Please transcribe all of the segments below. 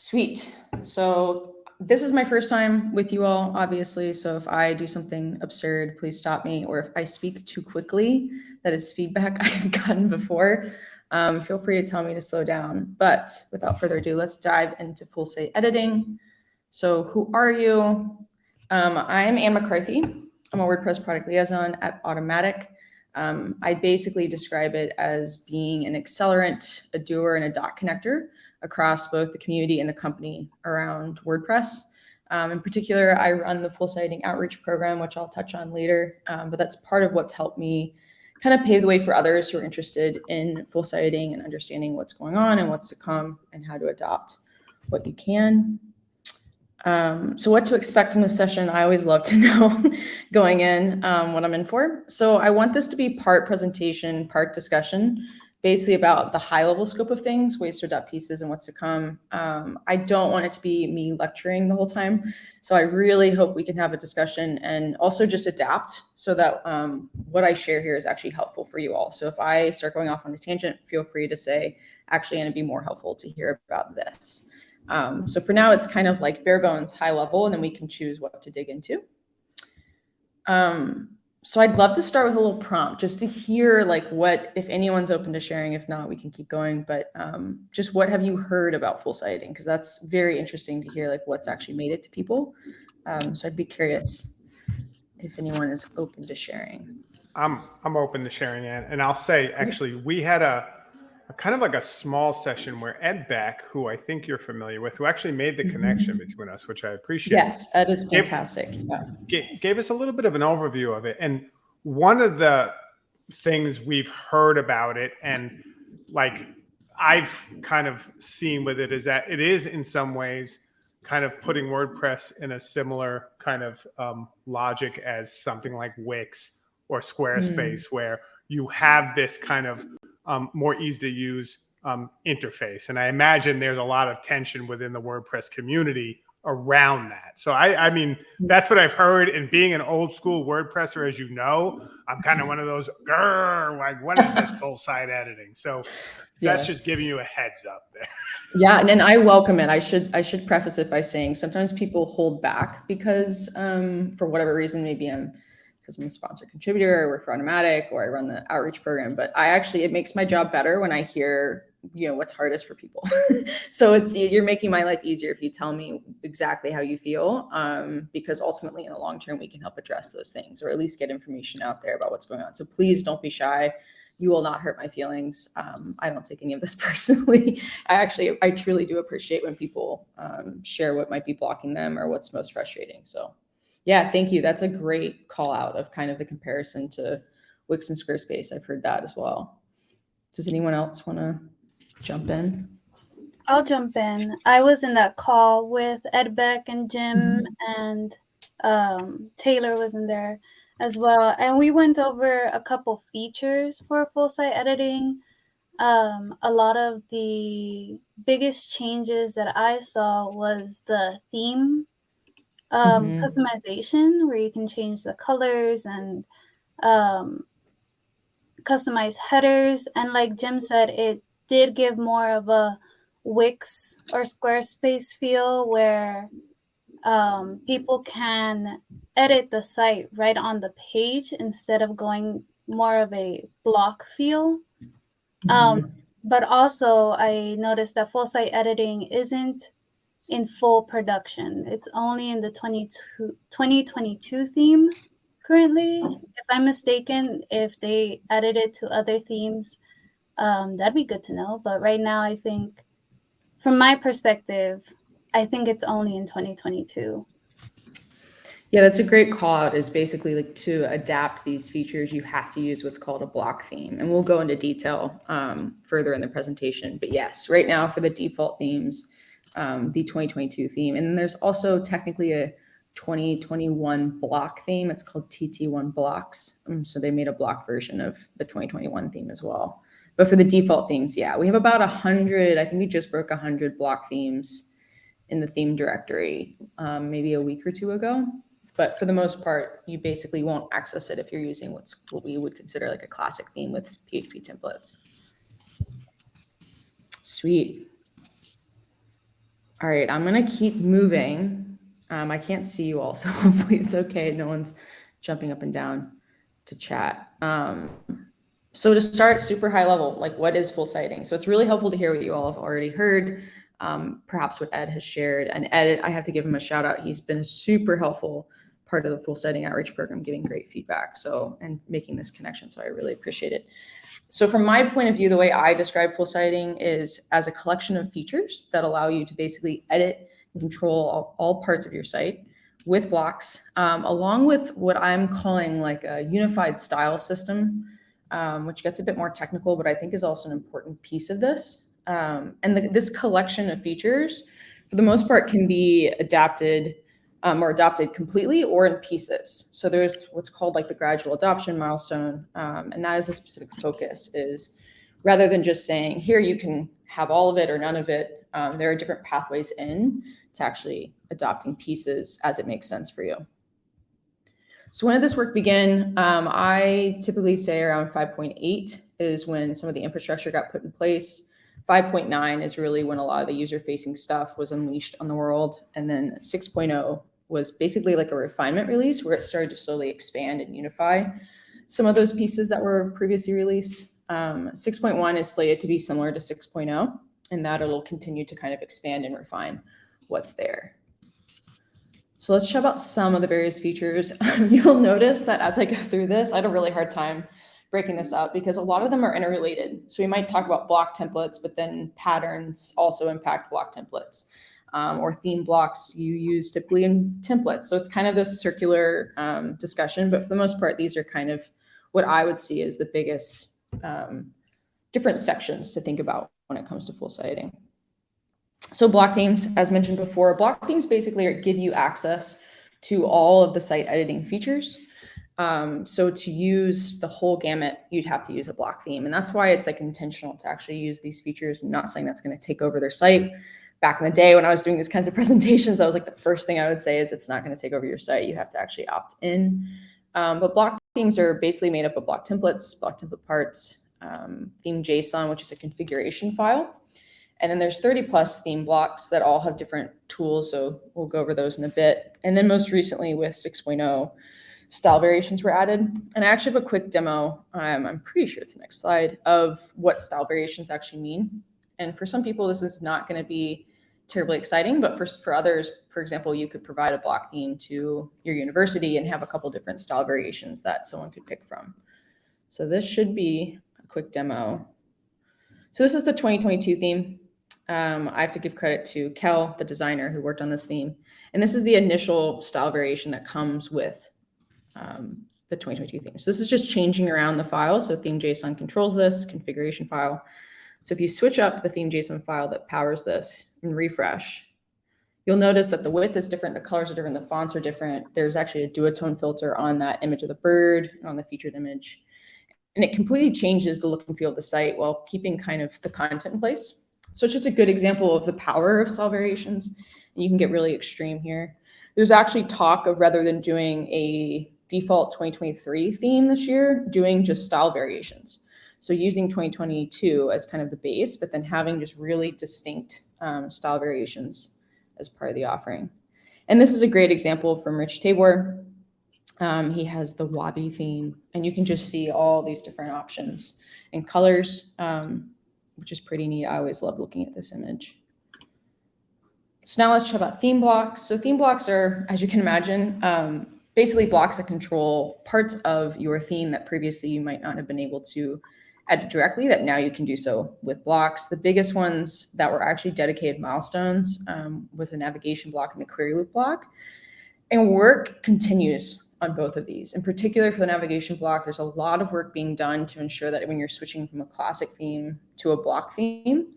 Sweet. So this is my first time with you all, obviously. So if I do something absurd, please stop me. Or if I speak too quickly, that is feedback I've gotten before. Um, feel free to tell me to slow down. But without further ado, let's dive into full site editing. So who are you? Um, I'm Anne McCarthy. I'm a WordPress product liaison at Automattic. Um, I basically describe it as being an accelerant, a doer, and a dot connector across both the community and the company around WordPress. Um, in particular, I run the full siting outreach program, which I'll touch on later, um, but that's part of what's helped me kind of pave the way for others who are interested in full siting and understanding what's going on and what's to come and how to adopt what you can. Um, so what to expect from this session, I always love to know going in um, what I'm in for. So I want this to be part presentation, part discussion basically about the high level scope of things, ways to adopt pieces and what's to come. Um, I don't want it to be me lecturing the whole time. So I really hope we can have a discussion and also just adapt so that um, what I share here is actually helpful for you all. So if I start going off on a tangent, feel free to say, actually, it'd be more helpful to hear about this. Um, so for now, it's kind of like bare bones high level, and then we can choose what to dig into. Um, so I'd love to start with a little prompt just to hear like what, if anyone's open to sharing, if not, we can keep going, but um, just what have you heard about full siting? Because that's very interesting to hear like what's actually made it to people. Um, so I'd be curious if anyone is open to sharing. I'm, I'm open to sharing it. And I'll say, actually, we had a kind of like a small session where Ed Beck, who I think you're familiar with, who actually made the connection mm -hmm. between us, which I appreciate. Yes, Ed is fantastic. Gave, yeah. gave us a little bit of an overview of it. And one of the things we've heard about it and like I've kind of seen with it is that it is in some ways kind of putting WordPress in a similar kind of um, logic as something like Wix or Squarespace, mm. where you have this kind of um, more easy to use um, interface. And I imagine there's a lot of tension within the WordPress community around that. So I, I mean, that's what I've heard. And being an old school WordPresser, as you know, I'm kind of one of those, like, what is this full site editing? So that's yeah. just giving you a heads up there. Yeah, and, and I welcome it. I should I should preface it by saying sometimes people hold back because um, for whatever reason, maybe I'm because I'm a sponsor contributor, I work for Automattic, or I run the outreach program. But I actually, it makes my job better when I hear, you know, what's hardest for people. so it's, you're making my life easier if you tell me exactly how you feel, um, because ultimately in the long term, we can help address those things, or at least get information out there about what's going on. So please don't be shy. You will not hurt my feelings. Um, I don't take any of this personally. I actually, I truly do appreciate when people um, share what might be blocking them or what's most frustrating. So yeah, thank you. That's a great call out of kind of the comparison to Wix and Squarespace. I've heard that as well. Does anyone else want to jump in? I'll jump in. I was in that call with Ed Beck and Jim mm -hmm. and um, Taylor was in there as well. And we went over a couple features for full site editing. Um, a lot of the biggest changes that I saw was the theme um, mm-hmm. customization where you can change the colors and um, customize headers. And like Jim said, it did give more of a Wix or Squarespace feel where um, people can edit the site right on the page instead of going more of a block feel. Mm-hmm. Um, but also, I noticed that full site editing isn't in full production. It's only in the 2022 theme currently. If I'm mistaken, if they added it to other themes, um, that'd be good to know. But right now, I think, from my perspective, I think it's only in 2022. Yeah, that's a great call out is basically like to adapt these features, you have to use what's called a block theme. And we'll go into detail um, further in the presentation. But yes, right now for the default themes, um, the 2022 theme. And there's also technically a 2021 block theme. It's called TT1 blocks. Um, so they made a block version of the 2021 theme as well. But for the default themes, yeah, we have about 100, I think we just broke 100 block themes in the theme directory um, maybe a week or two ago. But for the most part, you basically won't access it if you're using what's what we would consider like a classic theme with PHP templates. Sweet. All right, I'm gonna keep moving. Um, I can't see you all, so hopefully it's okay. No one's jumping up and down to chat. Um, so to start super high level, like what is full sighting? So it's really helpful to hear what you all have already heard, um, perhaps what Ed has shared. And Ed, I have to give him a shout out. He's been super helpful part of the full sighting outreach program, giving great feedback. So, and making this connection. So I really appreciate it. So from my point of view, the way I describe full sighting is as a collection of features that allow you to basically edit and control all, all parts of your site with blocks, um, along with what I'm calling like a unified style system, um, which gets a bit more technical, but I think is also an important piece of this. Um, and the, this collection of features, for the most part, can be adapted um, or adopted completely or in pieces. So there's what's called like the gradual adoption milestone, um, and that is a specific focus. Is rather than just saying here you can have all of it or none of it, um, there are different pathways in to actually adopting pieces as it makes sense for you. So when did this work begin? Um, I typically say around 5.8 is when some of the infrastructure got put in place. 5.9 is really when a lot of the user facing stuff was unleashed on the world. And then 6.0 was basically like a refinement release where it started to slowly expand and unify some of those pieces that were previously released. Um, 6.1 is slated to be similar to 6.0 and that it'll continue to kind of expand and refine what's there. So let's chat about some of the various features. You'll notice that as I go through this, I had a really hard time breaking this up because a lot of them are interrelated. So we might talk about block templates, but then patterns also impact block templates um, or theme blocks you use typically in templates. So it's kind of this circular um, discussion, but for the most part, these are kind of what I would see as the biggest um, different sections to think about when it comes to full sighting. So block themes, as mentioned before, block themes basically give you access to all of the site editing features. Um, so to use the whole gamut, you'd have to use a block theme. And that's why it's like intentional to actually use these features, not saying that's going to take over their site. Back in the day when I was doing these kinds of presentations, that was like the first thing I would say is it's not going to take over your site. You have to actually opt in. Um, but block themes are basically made up of block templates, block template parts, um, theme JSON, which is a configuration file. And then there's 30 plus theme blocks that all have different tools. So we'll go over those in a bit. And then most recently with 6.0, style variations were added. And I actually have a quick demo, um, I'm pretty sure it's the next slide, of what style variations actually mean. And for some people, this is not going to be terribly exciting, but for, for others, for example, you could provide a block theme to your university and have a couple different style variations that someone could pick from. So this should be a quick demo. So this is the 2022 theme. Um, I have to give credit to Kjell, the designer who worked on this theme. And this is the initial style variation that comes with um, the 2022 theme. So this is just changing around the file. So theme JSON controls this configuration file. So if you switch up the theme JSON file that powers this and refresh, you'll notice that the width is different, the colors are different, the fonts are different. There's actually a duotone filter on that image of the bird, on the featured image. And it completely changes the look and feel of the site while keeping kind of the content in place. So it's just a good example of the power of cell variations. And you can get really extreme here. There's actually talk of rather than doing a default 2023 theme this year, doing just style variations. So using 2022 as kind of the base, but then having just really distinct um, style variations as part of the offering. And this is a great example from Rich Tabor. Um, he has the Wabi theme, and you can just see all these different options and colors, um, which is pretty neat. I always love looking at this image. So now let's talk about theme blocks. So theme blocks are, as you can imagine, um, basically blocks that control parts of your theme that previously you might not have been able to edit directly that now you can do so with blocks. The biggest ones that were actually dedicated milestones um, was the navigation block and the query loop block. And work continues on both of these. In particular for the navigation block, there's a lot of work being done to ensure that when you're switching from a classic theme to a block theme,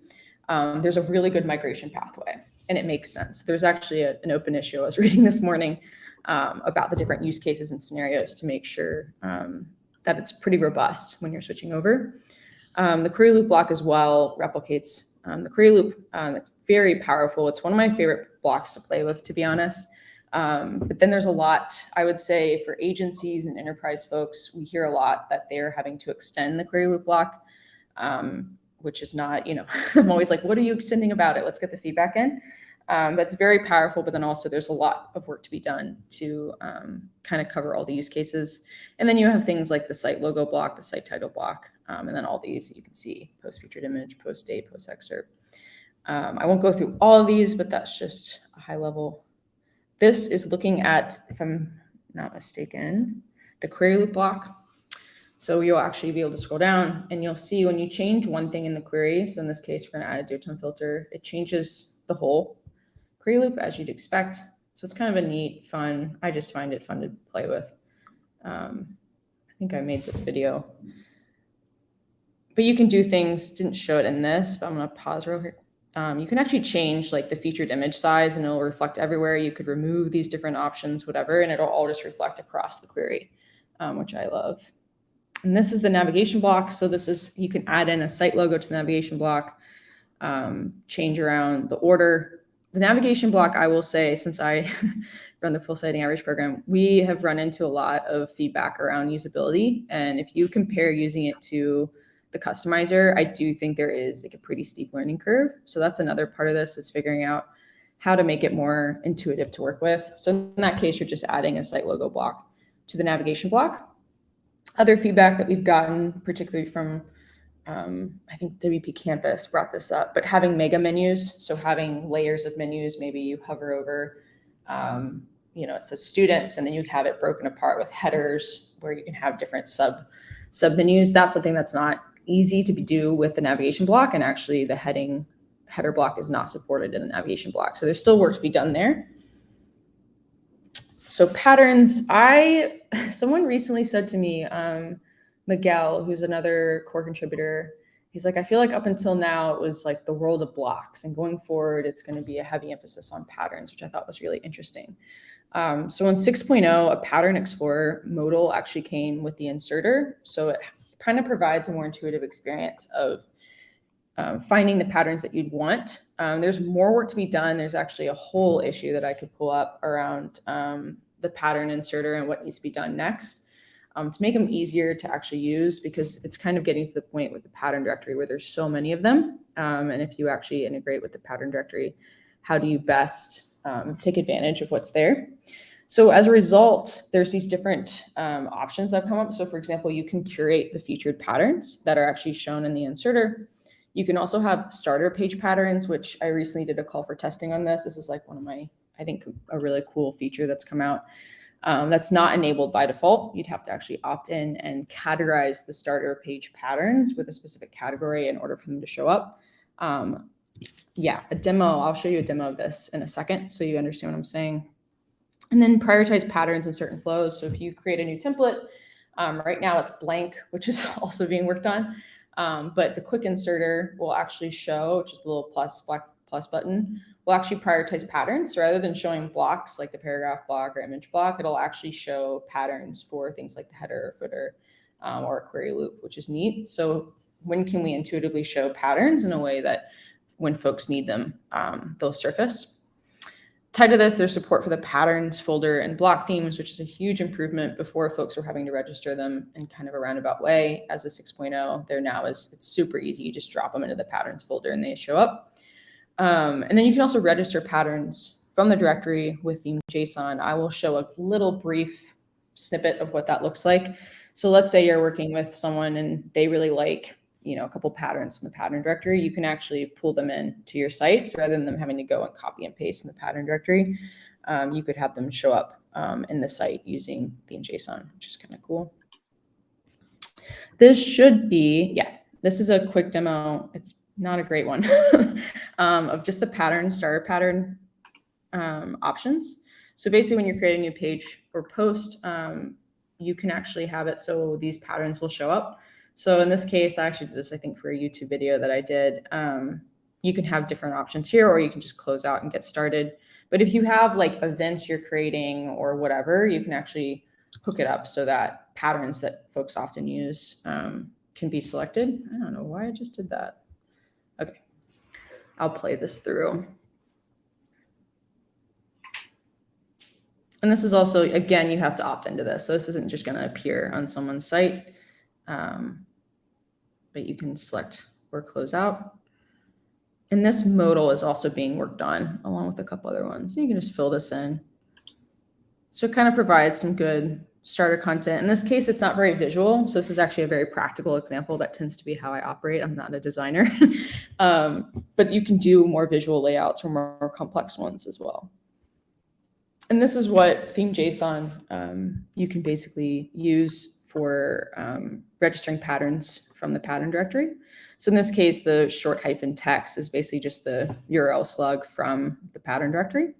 um, there's a really good migration pathway and it makes sense. There's actually a, an open issue I was reading this morning um, about the different use cases and scenarios to make sure um, that it's pretty robust when you're switching over. Um, the query loop block as well replicates um, the query loop. Um, it's very powerful. It's one of my favorite blocks to play with, to be honest. Um, but then there's a lot, I would say, for agencies and enterprise folks, we hear a lot that they're having to extend the query loop block, which is not, you know, I'm always like, what are you extending about it? Let's get the feedback in. Um, that's very powerful, but then also there's a lot of work to be done to um, kind of cover all the use cases. And then you have things like the site logo block, the site title block, um, and then all these you can see post featured image, post date, post excerpt. Um, I won't go through all of these, but that's just a high level. This is looking at, if I'm not mistaken, the query loop block. So you'll actually be able to scroll down and you'll see when you change one thing in the query. So in this case, we're gonna add a duotone filter. It changes the whole query loop as you'd expect. So it's kind of a neat, fun, I just find it fun to play with. Um, I think I made this video. But you can do things, didn't show it in this, but I'm gonna pause real quick. Um, you can actually change like the featured image size and it'll reflect everywhere. You could remove these different options, whatever, and it'll all just reflect across the query, um, which I love. And this is the navigation block. So this is, you can add in a site logo to the navigation block, um, change around the order. The navigation block, I will say, since I run the full sighting average program, we have run into a lot of feedback around usability. And if you compare using it to the customizer, I do think there is like a pretty steep learning curve. So that's another part of this is figuring out how to make it more intuitive to work with. So in that case, you're just adding a site logo block to the navigation block. Other feedback that we've gotten, particularly from, um, I think WP Campus brought this up, but having mega menus, so having layers of menus, maybe you hover over, um, you know, it says students, and then you have it broken apart with headers where you can have different sub sub menus. That's something that's not easy to be do with the navigation block, and actually the heading header block is not supported in the navigation block. So there's still work to be done there. So patterns, I, someone recently said to me, um, Miguel, who's another core contributor, he's like, I feel like up until now, it was like the world of blocks and going forward, it's gonna be a heavy emphasis on patterns, which I thought was really interesting. Um, so in 6.0, a pattern explorer modal actually came with the inserter. So it kind of provides a more intuitive experience of um, finding the patterns that you'd want. Um, there's more work to be done. There's actually a whole issue that I could pull up around um, the pattern inserter and what needs to be done next um, to make them easier to actually use because it's kind of getting to the point with the pattern directory where there's so many of them. Um, and if you actually integrate with the pattern directory, how do you best um, take advantage of what's there? So as a result, there's these different options that have come up. So for example, you can curate the featured patterns that are actually shown in the inserter. You can also have starter page patterns, which I recently did a call for testing on this. This is like one of my, I think, a really cool feature that's come out. Um, that's not enabled by default. You'd have to actually opt in and categorize the starter page patterns with a specific category in order for them to show up. Um, yeah, a demo, I'll show you a demo of this in a second so you understand what I'm saying. And then prioritize patterns in certain flows. So if you create a new template, um, right now it's blank, which is also being worked on. Um, but the quick inserter will actually show just the little plus black plus button will actually prioritize patterns. So rather than showing blocks like the paragraph block or image block, it'll actually show patterns for things like the header or footer um, or a query loop, which is neat. So when can we intuitively show patterns in a way that when folks need them, um, they'll surface? Tied to this, there's support for the patterns folder and block themes, which is a huge improvement. Before folks were having to register them in kind of a roundabout way. As a 6.0, there now is it's super easy. You just drop them into the patterns folder and they show up. Um, and then you can also register patterns from the directory with theme JSON. I will show a little brief snippet of what that looks like. So let's say you're working with someone and they really like you know, a couple patterns from the pattern directory, you can actually pull them in to your sites rather than them having to go and copy and paste in the pattern directory. Um, you could have them show up um, in the site using theme JSON, which is kind of cool. This should be, yeah, this is a quick demo. It's not a great one um, of just the pattern, starter pattern um, options. So basically when you're creating a new page or post, um, you can actually have it so these patterns will show up. So in this case, I actually did this, I think, for a YouTube video that I did. Um, you can have different options here, or you can just close out and get started. But if you have like events you're creating or whatever, you can actually hook it up so that patterns that folks often use um, can be selected. I don't know why I just did that. I'll play this through. And this is also, again, you have to opt into this. So this isn't just going to appear on someone's site. Um, but you can select or close out. And this modal is also being worked on along with a couple other ones. You can just fill this in. So it kind of provides some good starter content. In this case, it's not very visual. So this is actually a very practical example. That tends to be how I operate. I'm not a designer. um, but you can do more visual layouts or more, more, complex ones as well. And this is what theme JSON um, you can basically use for um, registering patterns from the pattern directory. So in this case, the short hyphen text is basically just the URL slug from the pattern directory.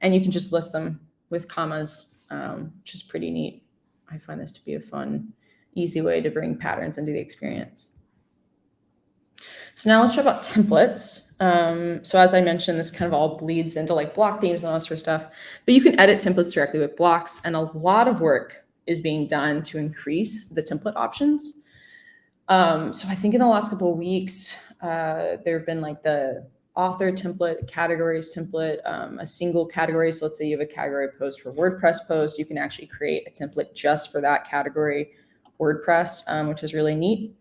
And you can just list them with commas, um, which is pretty neat. I find this to be a fun, easy way to bring patterns into the experience. So now let's talk about templates. Um, so as I mentioned, this kind of all bleeds into like block themes and all this sort of stuff, but you can edit templates directly with blocks and a lot of work is being done to increase the template options. Um, so I think in the last couple of weeks, uh, there have been like the author template, categories template, um, a single category. So let's say you have a category post for WordPress post, you can actually create a template just for that category WordPress, um, which is really neat.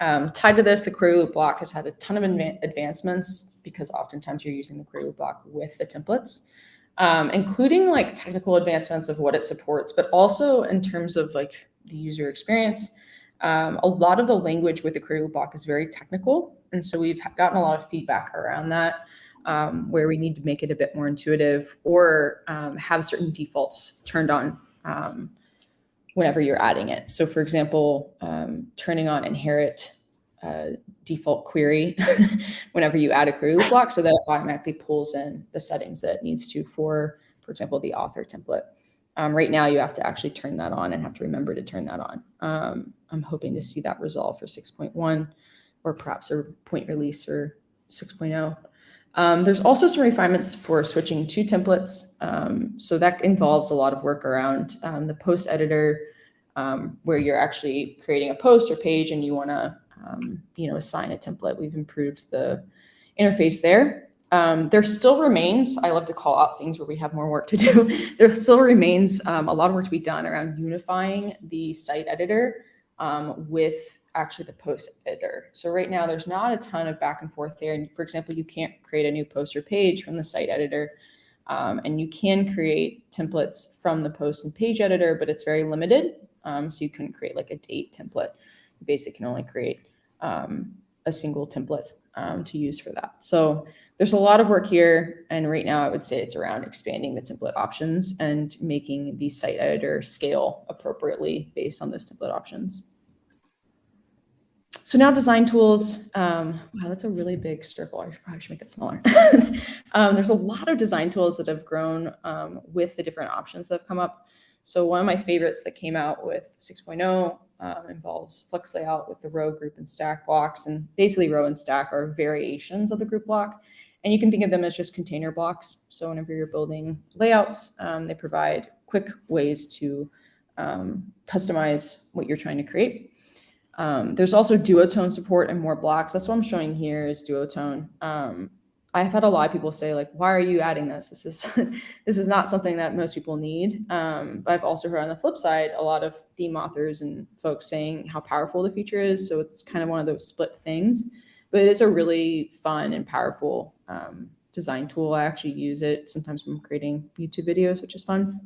Um, tied to this, the query loop block has had a ton of advancements because oftentimes you're using the query loop block with the templates, um, including like technical advancements of what it supports, but also in terms of like the user experience. Um, a lot of the language with the query loop block is very technical. And so we've gotten a lot of feedback around that, um, where we need to make it a bit more intuitive or um, have certain defaults turned on um, whenever you're adding it. So for example, um, turning on inherit uh, default query whenever you add a query loop block so that it automatically pulls in the settings that it needs to for, for example, the author template. Um, right now, you have to actually turn that on and have to remember to turn that on. Um, I'm hoping to see that resolve for 6.1 or perhaps a point release for 6.0. Um, there's also some refinements for switching to templates. Um, so that involves a lot of work around um, the post editor, um, where you're actually creating a post or page and you want to, um, you know, assign a template. We've improved the interface there. Um, there still remains, I love to call out things where we have more work to do. there still remains a lot of work to be done around unifying the site editor with actually the post editor. So right now there's not a ton of back and forth there. And for example, you can't create a new post or page from the site editor. Um, and you can create templates from the post and page editor, but it's very limited. Um, so you couldn't create like a date template. You basically can only create um, a single template um, to use for that. So there's a lot of work here. And right now I would say it's around expanding the template options and making the site editor scale appropriately based on those template options. So now design tools, um, wow, that's a really big circle. I probably should make it smaller. um, there's a lot of design tools that have grown um, with the different options that have come up. So one of my favorites that came out with 6.0 um, involves Flex Layout with the row, group, and stack blocks. And basically row and stack are variations of the group block. And you can think of them as just container blocks. So whenever you're building layouts, um, they provide quick ways to um, customize what you're trying to create. Um, there's also duotone support and more blocks. That's what I'm showing here is duotone. Um, I've had a lot of people say like, why are you adding this? This is this is not something that most people need. Um, but I've also heard on the flip side, a lot of theme authors and folks saying how powerful the feature is. So it's kind of one of those split things, but it is a really fun and powerful um, design tool. I actually use it sometimes when I'm creating YouTube videos, which is fun.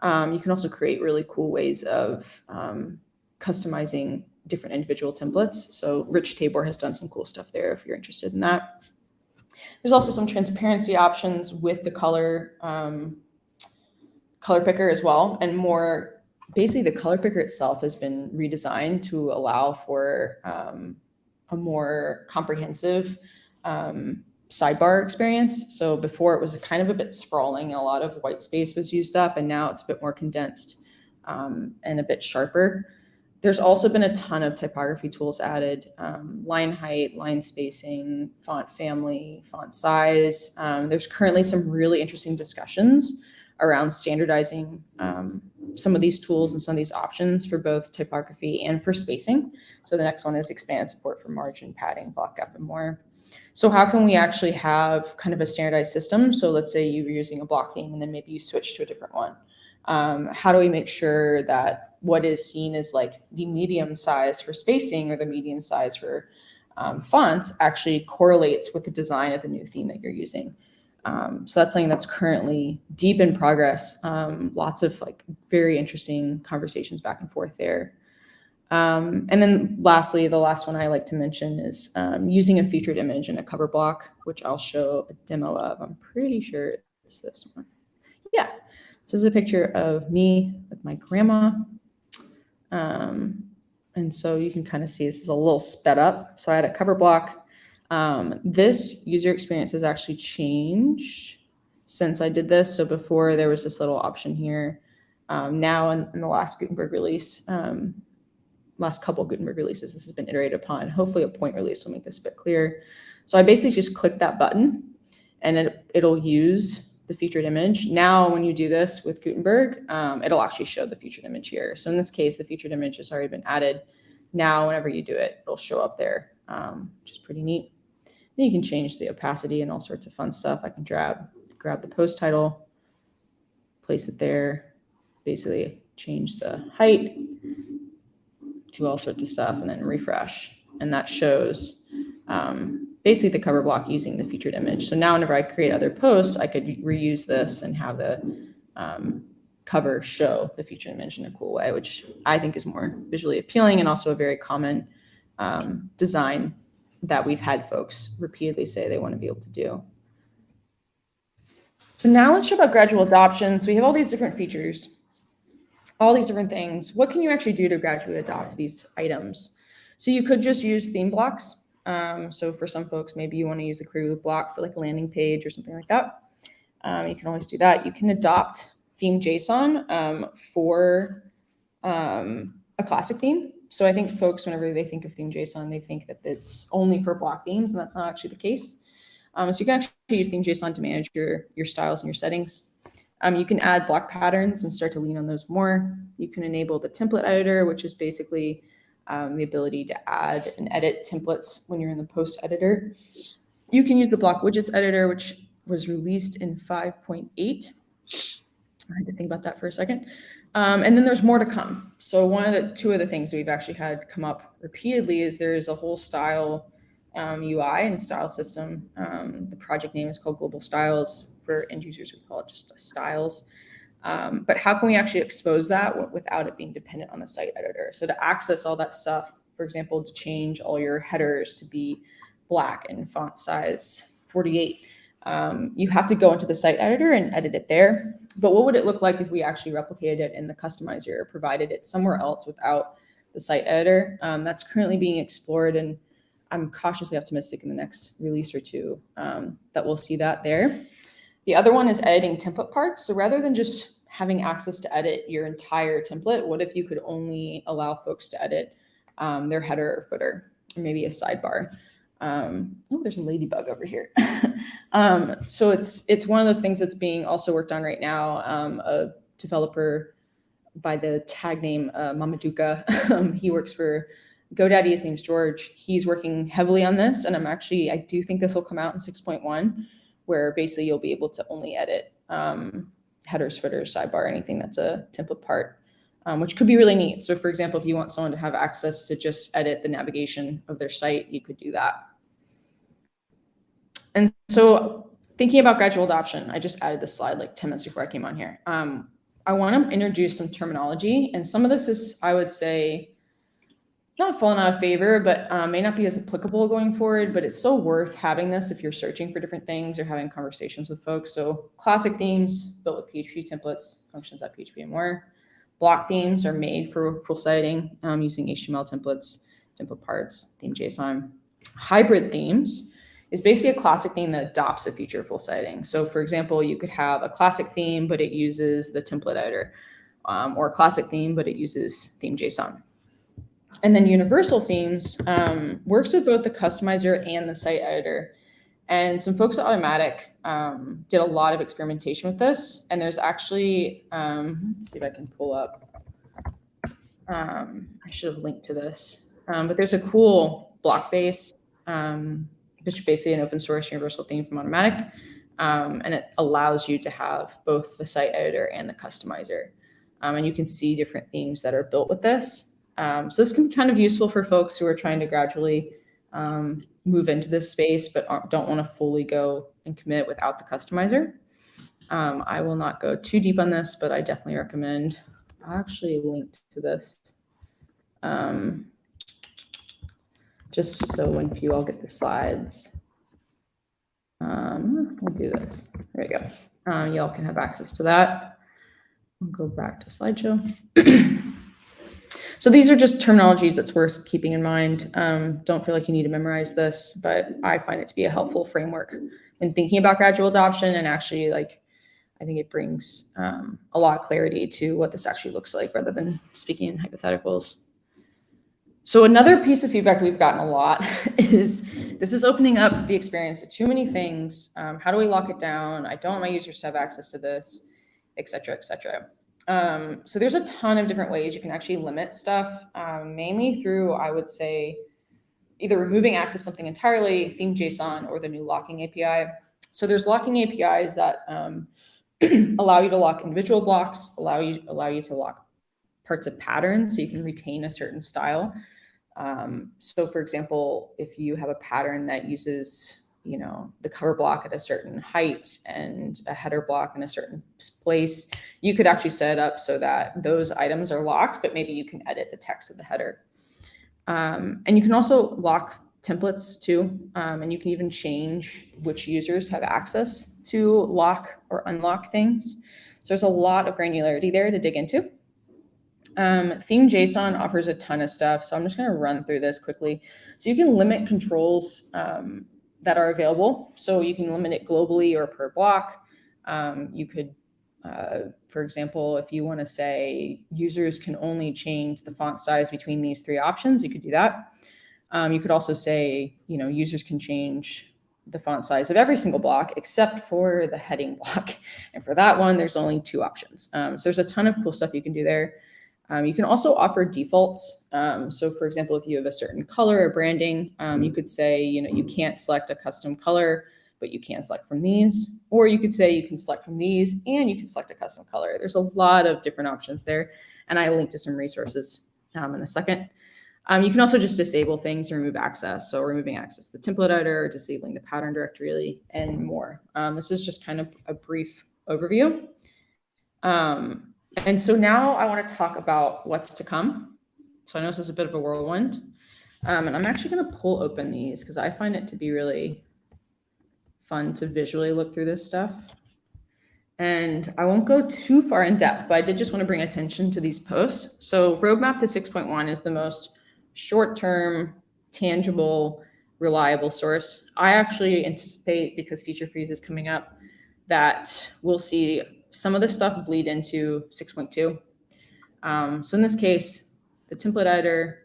Um, you can also create really cool ways of um, customizing different individual templates. So Rich Tabor has done some cool stuff there if you're interested in that. There's also some transparency options with the color um, color picker as well, and more basically the color picker itself has been redesigned to allow for um, a more comprehensive um, sidebar experience. So before it was kind of a bit sprawling, a lot of white space was used up, and now it's a bit more condensed um, and a bit sharper. There's also been a ton of typography tools added, um, line height, line spacing, font family, font size. Um, there's currently some really interesting discussions around standardizing um, some of these tools and some of these options for both typography and for spacing. So the next one is expand support for margin, padding, block gap, and more. So how can we actually have kind of a standardized system? So let's say you were using a block theme and then maybe you switch to a different one. Um, how do we make sure that what is seen as like the medium size for spacing or the medium size for um, fonts actually correlates with the design of the new theme that you're using. Um, so that's something that's currently deep in progress. Um, lots of like very interesting conversations back and forth there. Um, and then lastly, the last one I like to mention is um, using a featured image in a cover block, which I'll show a demo of. I'm pretty sure it's this one. Yeah, this is a picture of me with my grandma. Um, and so you can kind of see this is a little sped up. So I had a cover block. Um, this user experience has actually changed since I did this. So before there was this little option here. Um, now in, in, the last Gutenberg release, um, last couple Gutenberg releases, this has been iterated upon. Hopefully a point release will make this a bit clearer. So I basically just click that button and it, it'll use the featured image. Now, when you do this with Gutenberg, um, it'll actually show the featured image here. So in this case, the featured image has already been added. Now, whenever you do it, it'll show up there, um, which is pretty neat. Then you can change the opacity and all sorts of fun stuff. I can grab, grab the post title, place it there, basically change the height, do all sorts of stuff, and then refresh. And that shows um, basically the cover block using the featured image. So now whenever I create other posts, I could reuse this and have the um, cover show the featured image in a cool way, which I think is more visually appealing and also a very common um, design that we've had folks repeatedly say they want to be able to do. So now let's show about gradual adoption. So we have all these different features, all these different things. What can you actually do to gradually adopt these items? So you could just use theme blocks. Um, so for some folks, maybe you want to use a query loop block for like a landing page or something like that. Um, you can always do that. You can adopt theme JSON um, for um, a classic theme. So I think folks, whenever they think of theme JSON, they think that it's only for block themes, and that's not actually the case. Um, so you can actually use theme JSON to manage your, your styles and your settings. Um, you can add block patterns and start to lean on those more. You can enable the template editor, which is basically um, the ability to add and edit templates when you're in the post editor. You can use the block widgets editor, which was released in 5.8. I had to think about that for a second. Um, and then there's more to come. So one of the two of the things we've actually had come up repeatedly is there is a whole style um, UI and style system. Um, the project name is called Global Styles. For end users, we call it just styles. Um, but how can we actually expose that without it being dependent on the site editor? So to access all that stuff, for example, to change all your headers to be black and font size 48, um, you have to go into the site editor and edit it there. But what would it look like if we actually replicated it in the customizer provided it somewhere else without the site editor? Um, that's currently being explored and I'm cautiously optimistic in the next release or two um, that we'll see that there. The other one is editing template parts. So rather than just having access to edit your entire template, what if you could only allow folks to edit um, their header or footer, or maybe a sidebar? Um, oh, there's a ladybug over here. um, so it's it's one of those things that's being also worked on right now. Um, a developer by the tag name uh, Mamaduka, um, he works for GoDaddy. His name's George. He's working heavily on this, and I'm actually I do think this will come out in 6.1 where basically you'll be able to only edit um, headers, footers, sidebar, anything that's a template part, um, which could be really neat. So for example, if you want someone to have access to just edit the navigation of their site, you could do that. And so thinking about gradual adoption, I just added this slide like 10 minutes before I came on here. Um, I want to introduce some terminology, and some of this is, I would say, not fallen out of favor, but um, may not be as applicable going forward, but it's still worth having this if you're searching for different things or having conversations with folks. So classic themes built with PHP templates, functions.php and more. Block themes are made for full siting um, using HTML templates, template parts, theme JSON. Hybrid themes is basically a classic theme that adopts a feature full siting. So for example, you could have a classic theme, but it uses the template editor, um, or a classic theme, but it uses theme JSON. And then universal themes um, works with both the customizer and the site editor. And some folks at Automattic um, did a lot of experimentation with this. And there's actually, um, let's see if I can pull up. Um, I should have linked to this. Um, but there's a cool Blockbase, um, which is basically an open source universal theme from Automattic. and it allows you to have both the site editor and the customizer. and you can see different themes that are built with this. Um, so this can be kind of useful for folks who are trying to gradually um, move into this space, but don't want to fully go and commit without the customizer. Um, I will not go too deep on this, but I definitely recommend. I actually linked to this. Um, just so when you all get the slides. Um, we'll do this. There we go. Uh, y'all can have access to that. I'll go back to slideshow. so these are just terminologies that's worth keeping in mind. Um, don't feel like you need to memorize this, but I find it to be a helpful framework in thinking about gradual adoption and actually like I think it brings um, a lot of clarity to what this actually looks like rather than speaking in hypotheticals. So another piece of feedback we've gotten a lot is this is opening up the experience to too many things. Um, how do we lock it down? I don't want my users to have access to this, et cetera, et cetera. Um, so there's a ton of different ways you can actually limit stuff, um, mainly through, I would say, either removing access to something entirely, theme JSON, or the new locking API. So there's locking APIs that um, allow you to lock individual blocks, allow you allow you to lock parts of patterns so you can retain a certain style. Um, so for example, if you have a pattern that uses, you know, the cover block at a certain height and a header block in a certain place, you could actually set it up so that those items are locked, but maybe you can edit the text of the header. Um, and you can also lock templates too. Um, and you can even change which users have access to lock or unlock things. So there's a lot of granularity there to dig into. Um, theme JSON offers a ton of stuff. So I'm just going to run through this quickly. So you can limit controls um, that are available. So you can limit it globally or per block. Um, you could, uh, for example, if you want to say users can only change the font size between these three options, you could do that. Um, you could also say, you know, users can change the font size of every single block except for the heading block. And for that one, there's only two options. Um, so there's a ton of cool stuff you can do there. Um, you can also offer defaults. Um, so for example, if you have a certain color or branding, um, you could say, you know, you can't select a custom color, but you can select from these. Or you could say you can select from these and you can select a custom color. There's a lot of different options there. And I link to some resources um, in a second. Um, you can also just disable things and remove access. So removing access to the template editor, disabling the pattern directory, and more. Um, this is just kind of a brief overview. Um, and so now I want to talk about what's to come. So I know this is a bit of a whirlwind. Um, and I'm actually going to pull open these because I find it to be really fun to visually look through this stuff. And I won't go too far in depth, but I did just want to bring attention to these posts. So roadmap to 6.1 is the most short-term, tangible, reliable source. I actually anticipate, because feature freeze is coming up, that we'll see some of this stuff bleed into 6.2. Um, so in this case, the template editor,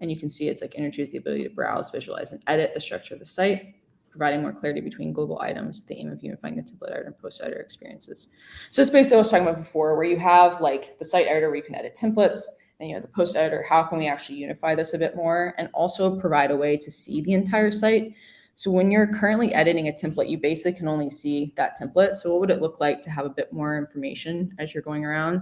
and you can see it's like introduce the ability to browse, visualize, and edit the structure of the site, providing more clarity between global items with the aim of unifying the template editor and post editor experiences. So it's basically what I was talking about before, where you have like the site editor where you can edit templates, and you know the post editor, how can we actually unify this a bit more and also provide a way to see the entire site so when you're currently editing a template, you basically can only see that template. So what would it look like to have a bit more information as you're going around?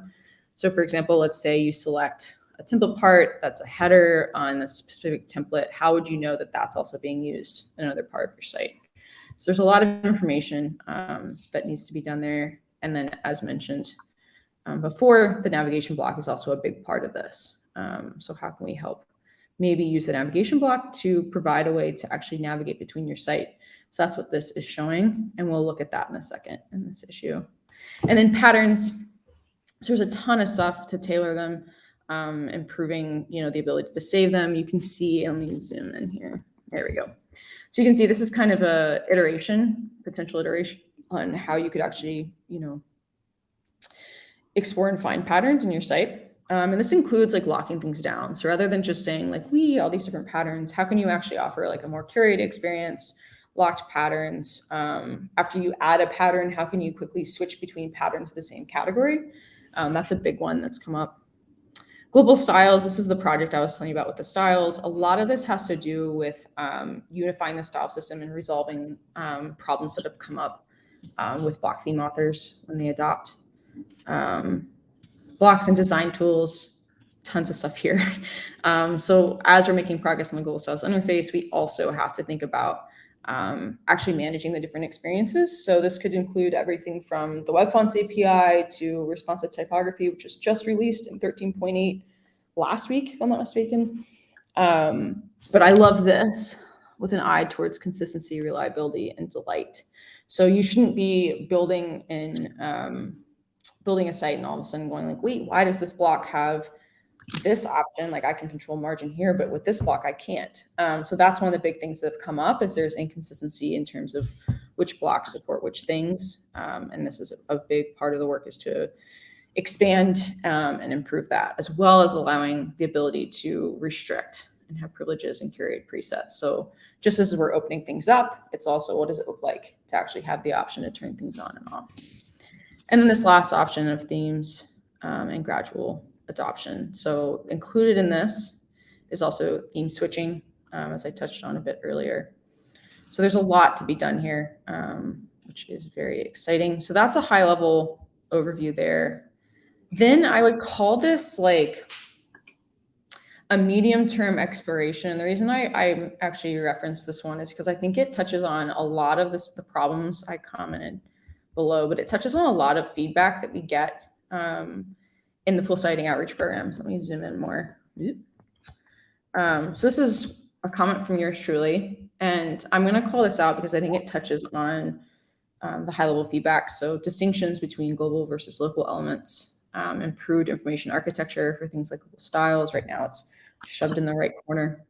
So for example, let's say you select a template part that's a header on a specific template. How would you know that that's also being used in another part of your site? So there's a lot of information um, that needs to be done there. And then as mentioned um, before, the navigation block is also a big part of this. Um, so how can we help maybe use the navigation block to provide a way to actually navigate between your site. So that's what this is showing. And we'll look at that in a second in this issue. And then patterns. So there's a ton of stuff to tailor them, um, improving, you know, the ability to save them. You can see, let me zoom in here. There we go. So you can see this is kind of a iteration, potential iteration on how you could actually, you know, explore and find patterns in your site. Um, and this includes like locking things down. So rather than just saying like, we, all these different patterns, how can you actually offer like a more curated experience, locked patterns? Um, after you add a pattern, how can you quickly switch between patterns of the same category? Um, that's a big one that's come up. Global styles, this is the project I was telling you about with the styles. A lot of this has to do with um, unifying the style system and resolving um, problems that have come up um, with block theme authors when they adopt. Um, blocks and design tools, tons of stuff here. Um, so as we're making progress on the Global styles interface, we also have to think about um, actually managing the different experiences. So this could include everything from the Web Fonts API to responsive typography, which was just released in 13.8 last week, if I'm not mistaken. Um, but I love this with an eye towards consistency, reliability, and delight. So you shouldn't be building in um, building a site and all of a sudden going like, wait, why does this block have this option? Like I can control margin here, but with this block I can't. Um, so that's one of the big things that have come up is there's inconsistency in terms of which blocks support which things. Um, and this is a, big part of the work is to expand um, and improve that, as well as allowing the ability to restrict and have privileges and curated presets. So just as we're opening things up, it's also what does it look like to actually have the option to turn things on and off. And then this last option of themes um, and gradual adoption. So included in this is also theme switching, um, as I touched on a bit earlier. So there's a lot to be done here, um, which is very exciting. So that's a high level overview there. Then I would call this like a medium term exploration. And the reason I, I actually reference this one is because I think it touches on a lot of this, the problems I commented below, but it touches on a lot of feedback that we get um, in the full site editing outreach program. So let me zoom in more. Um, so this is a comment from yours truly, and I'm going to call this out because I think it touches on um, the high level feedback. So distinctions between global versus local elements, um, improved information architecture for things like styles. Right now it's shoved in the right corner.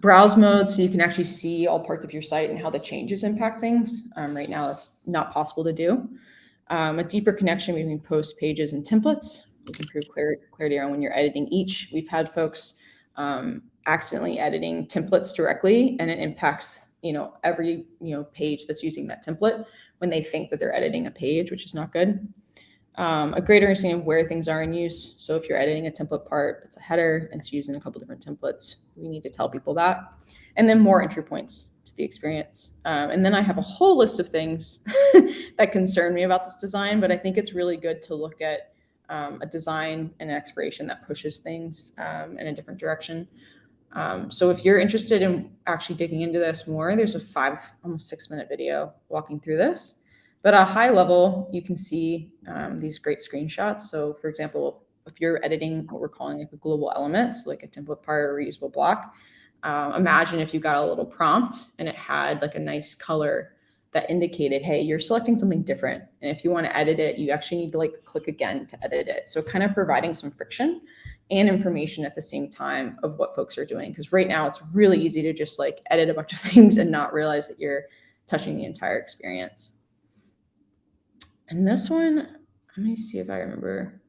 Browse mode, so you can actually see all parts of your site and how the changes impact things. Um, right now, it's not possible to do. Um, a deeper connection between post pages and templates. You can improve clar clarity on when you're editing each. We've had folks um, accidentally editing templates directly, and it impacts you know every you know page that's using that template when they think that they're editing a page, which is not good um, a greater understanding of where things are in use. So if you're editing a template part, it's a header, and it's used in a couple different templates. We need to tell people that. And then more entry points to the experience. Um, and then I have a whole list of things that concern me about this design, but I think it's really good to look at um, a design and an expiration that pushes things um, in a different direction. Um, so if you're interested in actually digging into this more, there's a five, almost six minute video walking through this. But at a high level, you can see um, these great screenshots. So for example, if you're editing what we're calling like a global element, so like a template part or reusable block, um, imagine if you got a little prompt and it had like a nice color that indicated, hey, you're selecting something different. And if you want to edit it, you actually need to like click again to edit it. So kind of providing some friction and information at the same time of what folks are doing. Because right now it's really easy to just like edit a bunch of things and not realize that you're touching the entire experience. And this one, let me see if I remember.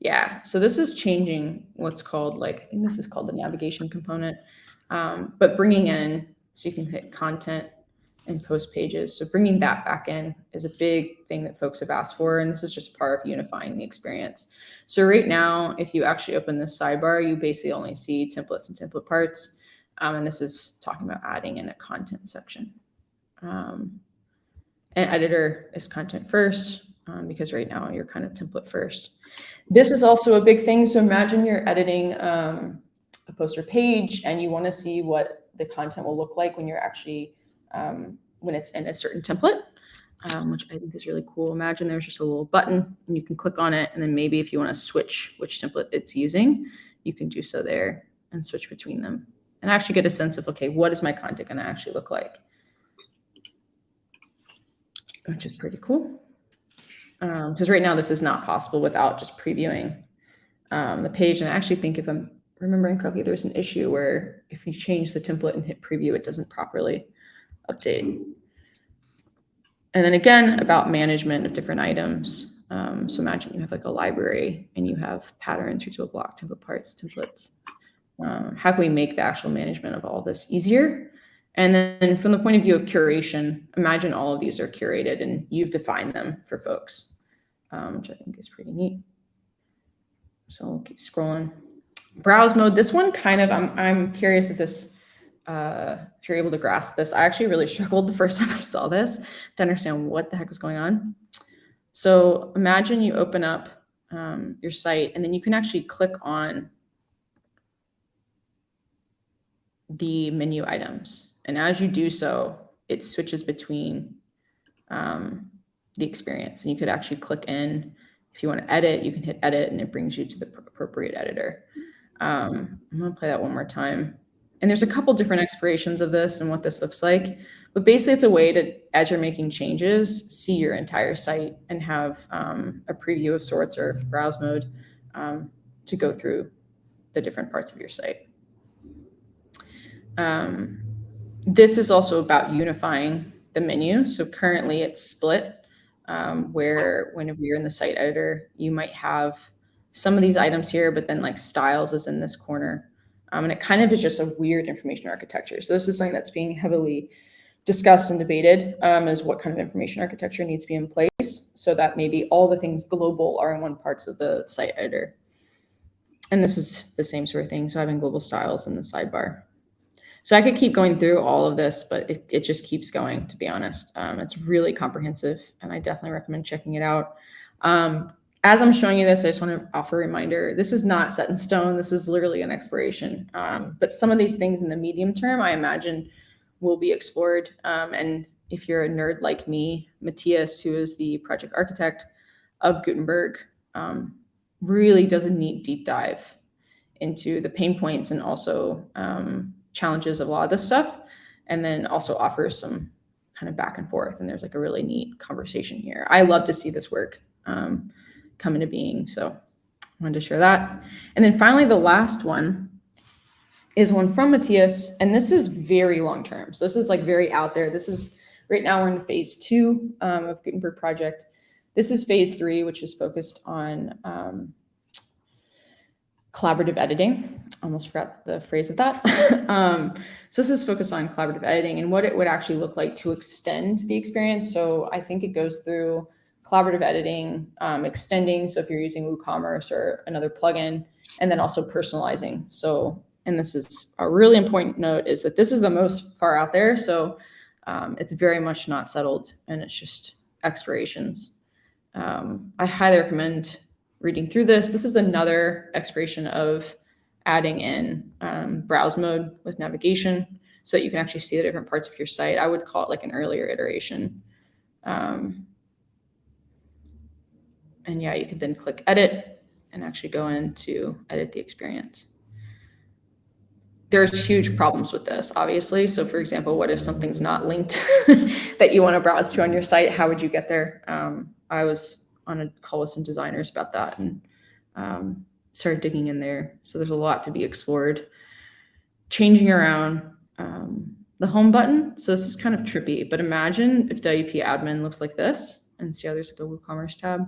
Yeah, so this is changing what's called like, I think this is called the navigation component, um, but bringing in, so you can hit content and post pages. So bringing that back in is a big thing that folks have asked for. And this is just part of unifying the experience. So right now, if you actually open this sidebar, you basically only see templates and template parts. Um, and this is talking about adding in a content section. Um, and editor is content first um, because right now you're kind of template first. This is also a big thing. So imagine you're editing um, a poster page and you want to see what the content will look like when you're actually, um, when it's in a certain template, um, which I think is really cool. Imagine there's just a little button and you can click on it. And then maybe if you want to switch which template it's using, you can do so there and switch between them and actually get a sense of, okay, what is my content going to actually look like? Which is pretty cool. Because um, right now this is not possible without just previewing um, the page. And I actually think if I'm remembering correctly, there's an issue where if you change the template and hit preview, it doesn't properly update. And then again, about management of different items. Um, so imagine you have like a library and you have patterns, reusable block, template parts, templates. Um, how can we make the actual management of all this easier? And then from the point of view of curation, imagine all of these are curated and you've defined them for folks, um, which I think is pretty neat. So we'll keep scrolling. Browse mode, this one kind of, I'm, I'm curious if this, uh, if you're able to grasp this. I actually really struggled the first time I saw this to understand what the heck was going on. So imagine you open up um, your site and then you can actually click on the menu items. And as you do so, it switches between um, the experience. And you could actually click in. If you want to edit, you can hit edit and it brings you to the appropriate editor. Um, I'm going to play that one more time. And there's a couple different explorations of this and what this looks like. But basically, it's a way to, as you're making changes, see your entire site and have um, a preview of sorts or browse mode um, to go through the different parts of your site. Um, this is also about unifying the menu. So currently it's split, um, where whenever you're in the site editor, you might have some of these items here, but then like styles is in this corner. Um, and it kind of is just a weird information architecture. So this is something that's being heavily discussed and debated um, is what kind of information architecture needs to be in place so that maybe all the things global are in one parts of the site editor. And this is the same sort of thing. So having global styles in the sidebar. So I could keep going through all of this, but it, it just keeps going, to be honest. Um, it's really comprehensive, and I definitely recommend checking it out. Um, as I'm showing you this, I just want to offer a reminder. This is not set in stone. This is literally an exploration. Um, but some of these things in the medium term, I imagine, will be explored. Um, and if you're a nerd like me, Matías, who is the project architect of Gutenberg, um, really does a neat deep dive into the pain points and also um, challenges of a lot of this stuff, and then also offers some kind of back and forth. And there's like a really neat conversation here. I love to see this work um, come into being. So I wanted to share that. And then finally, the last one is one from Matías, and this is very long term. So this is like very out there. This is right now we're in phase two um, of Gutenberg project. This is phase three, which is focused on um, collaborative editing. Almost forgot the phrase of that. um, so this is focused on collaborative editing and what it would actually look like to extend the experience. So I think it goes through collaborative editing, um, extending. So if you're using WooCommerce or another plugin, and then also personalizing. So, and this is a really important note is that this is the most far out there. So um, it's very much not settled and it's just explorations. Um, I highly recommend reading through this. This is another exploration of adding in um, browse mode with navigation so that you can actually see the different parts of your site. I would call it like an earlier iteration. Um, and yeah, you could then click edit and actually go in to edit the experience. There's huge problems with this, obviously. So for example, what if something's not linked that you want to browse to on your site? How would you get there? Um, I was on a call with some designers about that and um, started digging in there. So there's a lot to be explored. Changing around um, the home button. So this is kind of trippy, but imagine if WP admin looks like this and see how there's like a WooCommerce tab.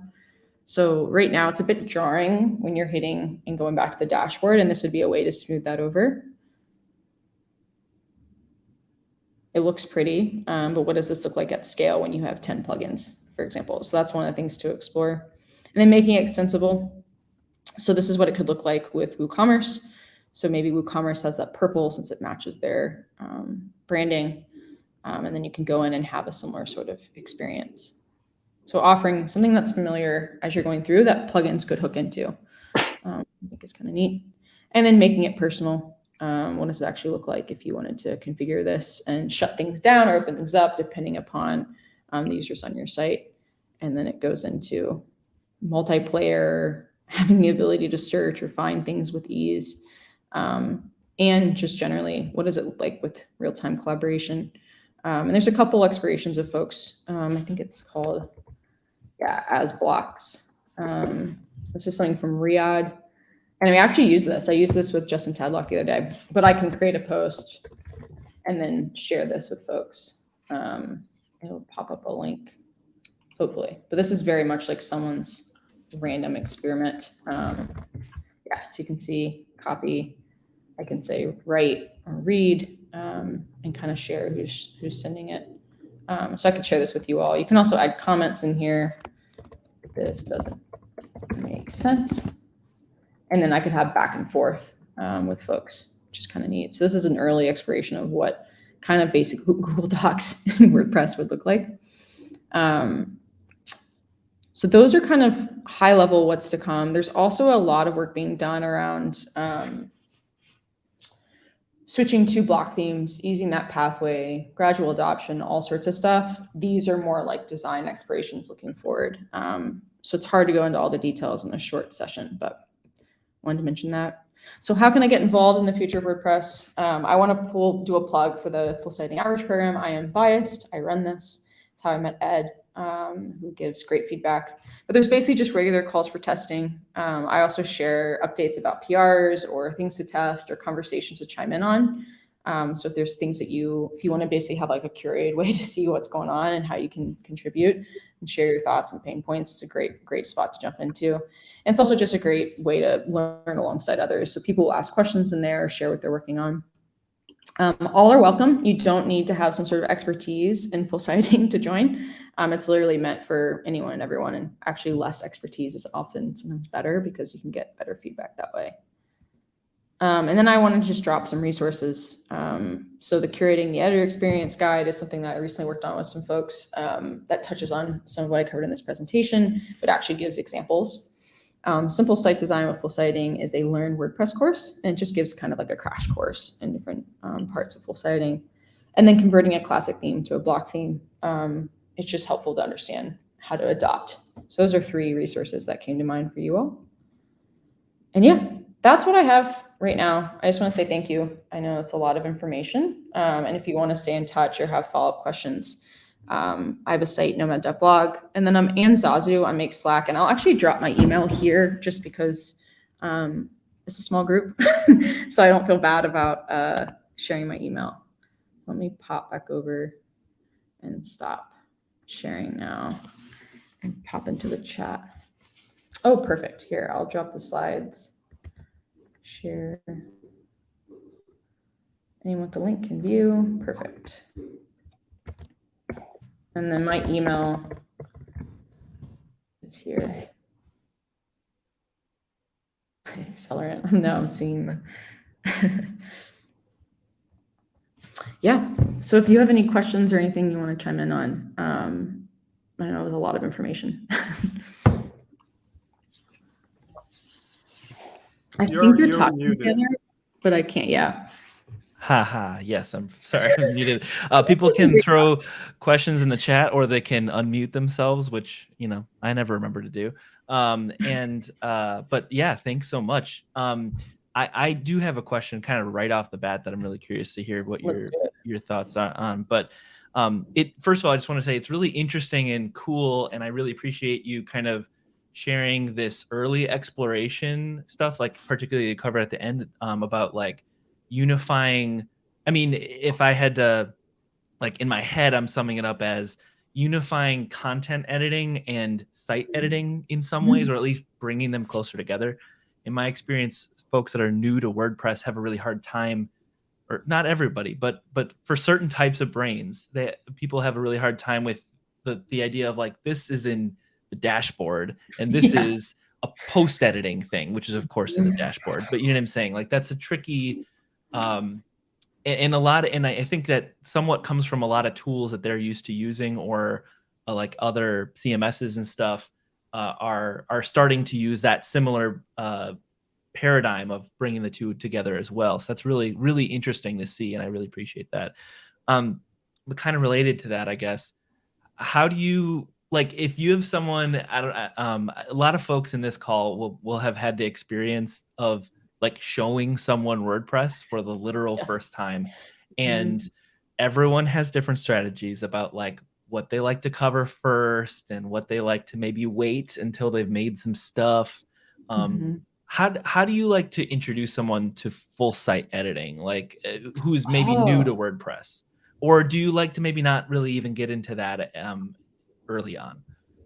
So right now it's a bit jarring when you're hitting and going back to the dashboard, and this would be a way to smooth that over. It looks pretty, um, but what does this look like at scale when you have 10 plugins, for example? So that's one of the things to explore. And then making it extensible. So this is what it could look like with WooCommerce. So maybe WooCommerce has that purple since it matches their um, branding. Um, and then you can go in and have a similar sort of experience. So offering something that's familiar as you're going through that plugins could hook into, um, I think is kind of neat. And then making it personal. Um, what does it actually look like if you wanted to configure this and shut things down or open things up depending upon um, the users on your site. And then it goes into multiplayer, having the ability to search or find things with ease. Um, and just generally, what does it look like with real-time collaboration? Um, and there's a couple explorations of folks. Um, I think it's called yeah, Asblocks. Um, this is something from Riad. And I actually use this. I used this with Justin Tadlock the other day, but I can create a post and then share this with folks. Um, it'll pop up a link, hopefully. But this is very much like someone's random experiment. Um, yeah, so you can see copy. I can say write or read um, and kind of share who's who's sending it. Um, so I could share this with you all. You can also add comments in here. This doesn't make sense. And then I could have back and forth um, with folks, which is kind of neat. So this is an early exploration of what kind of basic Google Docs and WordPress would look like. Um, so those are kind of high level what's to come. There's also a lot of work being done around um, switching to block themes, using that pathway, gradual adoption, all sorts of stuff. These are more like design explorations looking forward. Um, so it's hard to go into all the details in a short session, but wanted to mention that. So how can I get involved in the future of WordPress? Um, I want to pull, do a plug for the Full Site Editing Outreach program. I am biased. I run this. It's how I met Ed, um, who gives great feedback. But there's basically just regular calls for testing. Um, I also share updates about PRs or things to test or conversations to chime in on. Um, so if there's things that you, if you want to basically have like a curated way to see what's going on and how you can contribute and share your thoughts and pain points, it's a great, great spot to jump into. And it's also just a great way to learn alongside others. So people will ask questions in there, share what they're working on. Um, all are welcome. You don't need to have some sort of expertise in full site editing to join. Um, it's literally meant for anyone and everyone, and actually less expertise is often sometimes better because you can get better feedback that way. Um, and then I wanted to just drop some resources. Um, so the curating the editor experience guide is something that I recently worked on with some folks um, that touches on some of what I covered in this presentation, but actually gives examples. Um, Simple Site Design with Full Site Editing is a Learn WordPress course, and it just gives kind of like a crash course in different um, parts of Full Site Editing. And then converting a classic theme to a block theme, um, it's just helpful to understand how to adopt. So those are three resources that came to mind for you all. And yeah, that's what I have right now. I just want to say thank you. I know it's a lot of information. Um, and if you want to stay in touch or have follow-up questions, um, I have a site, nomad.blog, and then I'm annezazu on Make Slack, and I'll actually drop my email here just because um, it's a small group, so I don't feel bad about uh, sharing my email. Let me pop back over and stop sharing now and pop into the chat. Oh, perfect. Here, I'll drop the slides. Share. Anyone with the link can view. Perfect. And then my email is here. Accelerant. Now I'm seeing. yeah. So if you have any questions or anything you want to chime in on, um, I know it was a lot of information. I You're- think you're, you're talking muted. together, but I can't. Yeah. Haha, yes, I'm sorry, I'm muted. Uh, people can throw questions in the chat or they can unmute themselves, which, you know, I never remember to do. Um, and, uh, but yeah, thanks so much. Um, I, I do have a question kind of right off the bat that I'm really curious to hear what Let's your, your thoughts are on. But um, it, first of all, I just want to say it's really interesting and cool. And I really appreciate you kind of sharing this early exploration stuff, like particularly the cover at the end um, about like, unifying i mean if i had to like in my head i'm summing it up as unifying content editing and site editing in some ways or at least bringing them closer together. In my experience folks that are new to wordpress have a really hard time or not everybody but but for certain types of brains that people have a really hard time with the the idea of like this is in the dashboard and this Yeah. is a post editing thing which is of course in the dashboard but you know what i'm saying? Like that's a tricky um and, and a lot of, and I, I think that somewhat comes from a lot of tools that they're used to using or uh, like other cms's and stuff uh, are are starting to use that similar uh, paradigm of bringing the two together as well. So that's really really interesting to see and i really appreciate that. Um but kind of related to that i guess how do you like if you have someone i don't uh, um a lot of folks in this call will will have had the experience of like showing someone wordpress for the literal Yeah. first time and everyone has different strategies about like what they like to cover first and what they like to maybe wait until they've made some stuff um Mhm. how how do you like to introduce someone to full site editing like uh, who's maybe new Oh. to wordpress or do you like to maybe not really even get into that um early on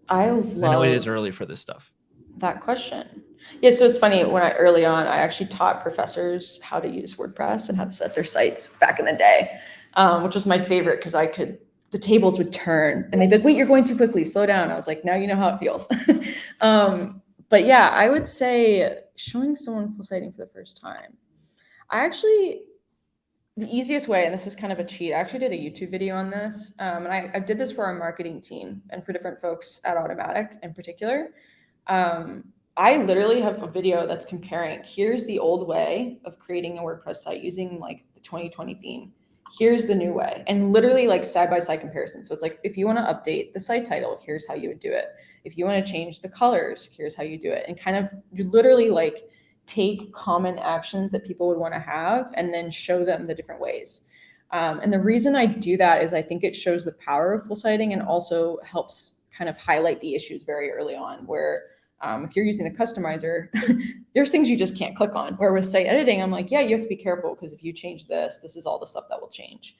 I love i know it is early for this stuff that question. Yeah, so it's funny when I early on I actually taught professors how to use WordPress and how to set their sites back in the day, um, which was my favorite because I could the tables would turn and they'd be like, "Wait, you're going too quickly. Slow down." I was like, "Now you know how it feels." um, but yeah, I would say showing someone full site editing for the first time. I actually the easiest way, and this is kind of a cheat, I actually did a YouTube video on this. Um, and I, I did this for our marketing team and for different folks at Automattic in particular. Um, I literally have a video that's comparing here's the old way of creating a WordPress site using like the 2020 theme. Here's the new way. And literally like side by side comparison. So it's like, if you want to update the site title, here's how you would do it. If you want to change the colors, here's how you do it. And kind of, you literally like take common actions that people would want to have and then show them the different ways. Um, and the reason I do that is I think it shows the power of full site editing and also helps kind of highlight the issues very early on where um, if you're using the customizer, there's things you just can't click on. Where with site editing, I'm like, yeah, you have to be careful because if you change this, this is all the stuff that will change.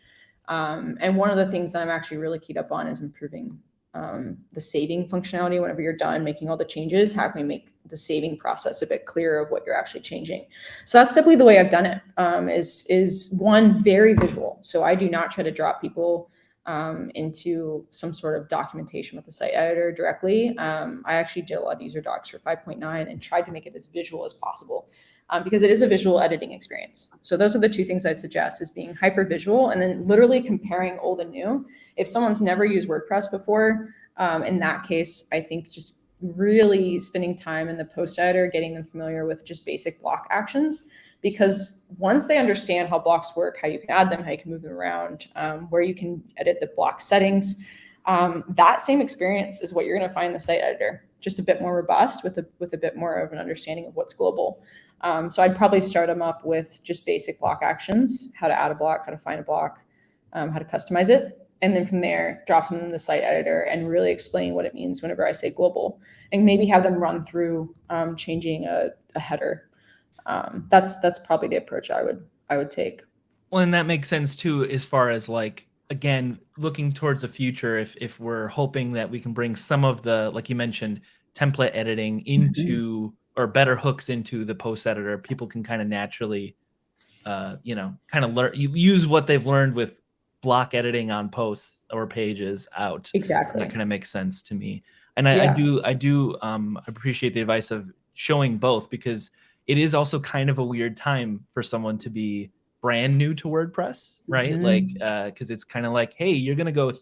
Um, and one of the things that I'm actually really keyed up on is improving um, the saving functionality whenever you're done making all the changes. How can we make the saving process a bit clearer of what you're actually changing? So that's typically the way I've done it. Um, is is one very visual. So I do not try to drop people um, into some sort of documentation with the site editor directly. Um, I actually did a lot of user docs for 5.9 and tried to make it as visual as possible um, because it is a visual editing experience. So those are the two things I suggest is being hyper visual and then literally comparing old and new. If someone's never used WordPress before, um, in that case, I think just really spending time in the post editor, getting them familiar with just basic block actions because once they understand how blocks work, how you can add them, how you can move them around, um, where you can edit the block settings, um, that same experience is what you're going to find in the site editor, just a bit more robust with a, with a bit more of an understanding of what's global. Um, so I'd probably start them up with just basic block actions, how to add a block, how to find a block, um, how to customize it. And then from there, drop them in the site editor and really explain what it means whenever I say global and maybe have them run through um, changing a, a header um, that's that's probably the approach I would I would take. Well, and that makes sense too, as far as like again looking towards the future. If if we're hoping that we can bring some of the like you mentioned template editing into mm-hmm. or better hooks into the post editor, people can kind of naturally, uh, you know, kind of learn use what they've learned with block editing on posts or pages out. Exactly. That kind of makes sense to me. And I, yeah. I do I do um, appreciate the advice of showing both because it is also kind of a weird time for someone to be brand new to WordPress, right? Mm-hmm. Like, because uh, it's kind of like, hey, you're gonna go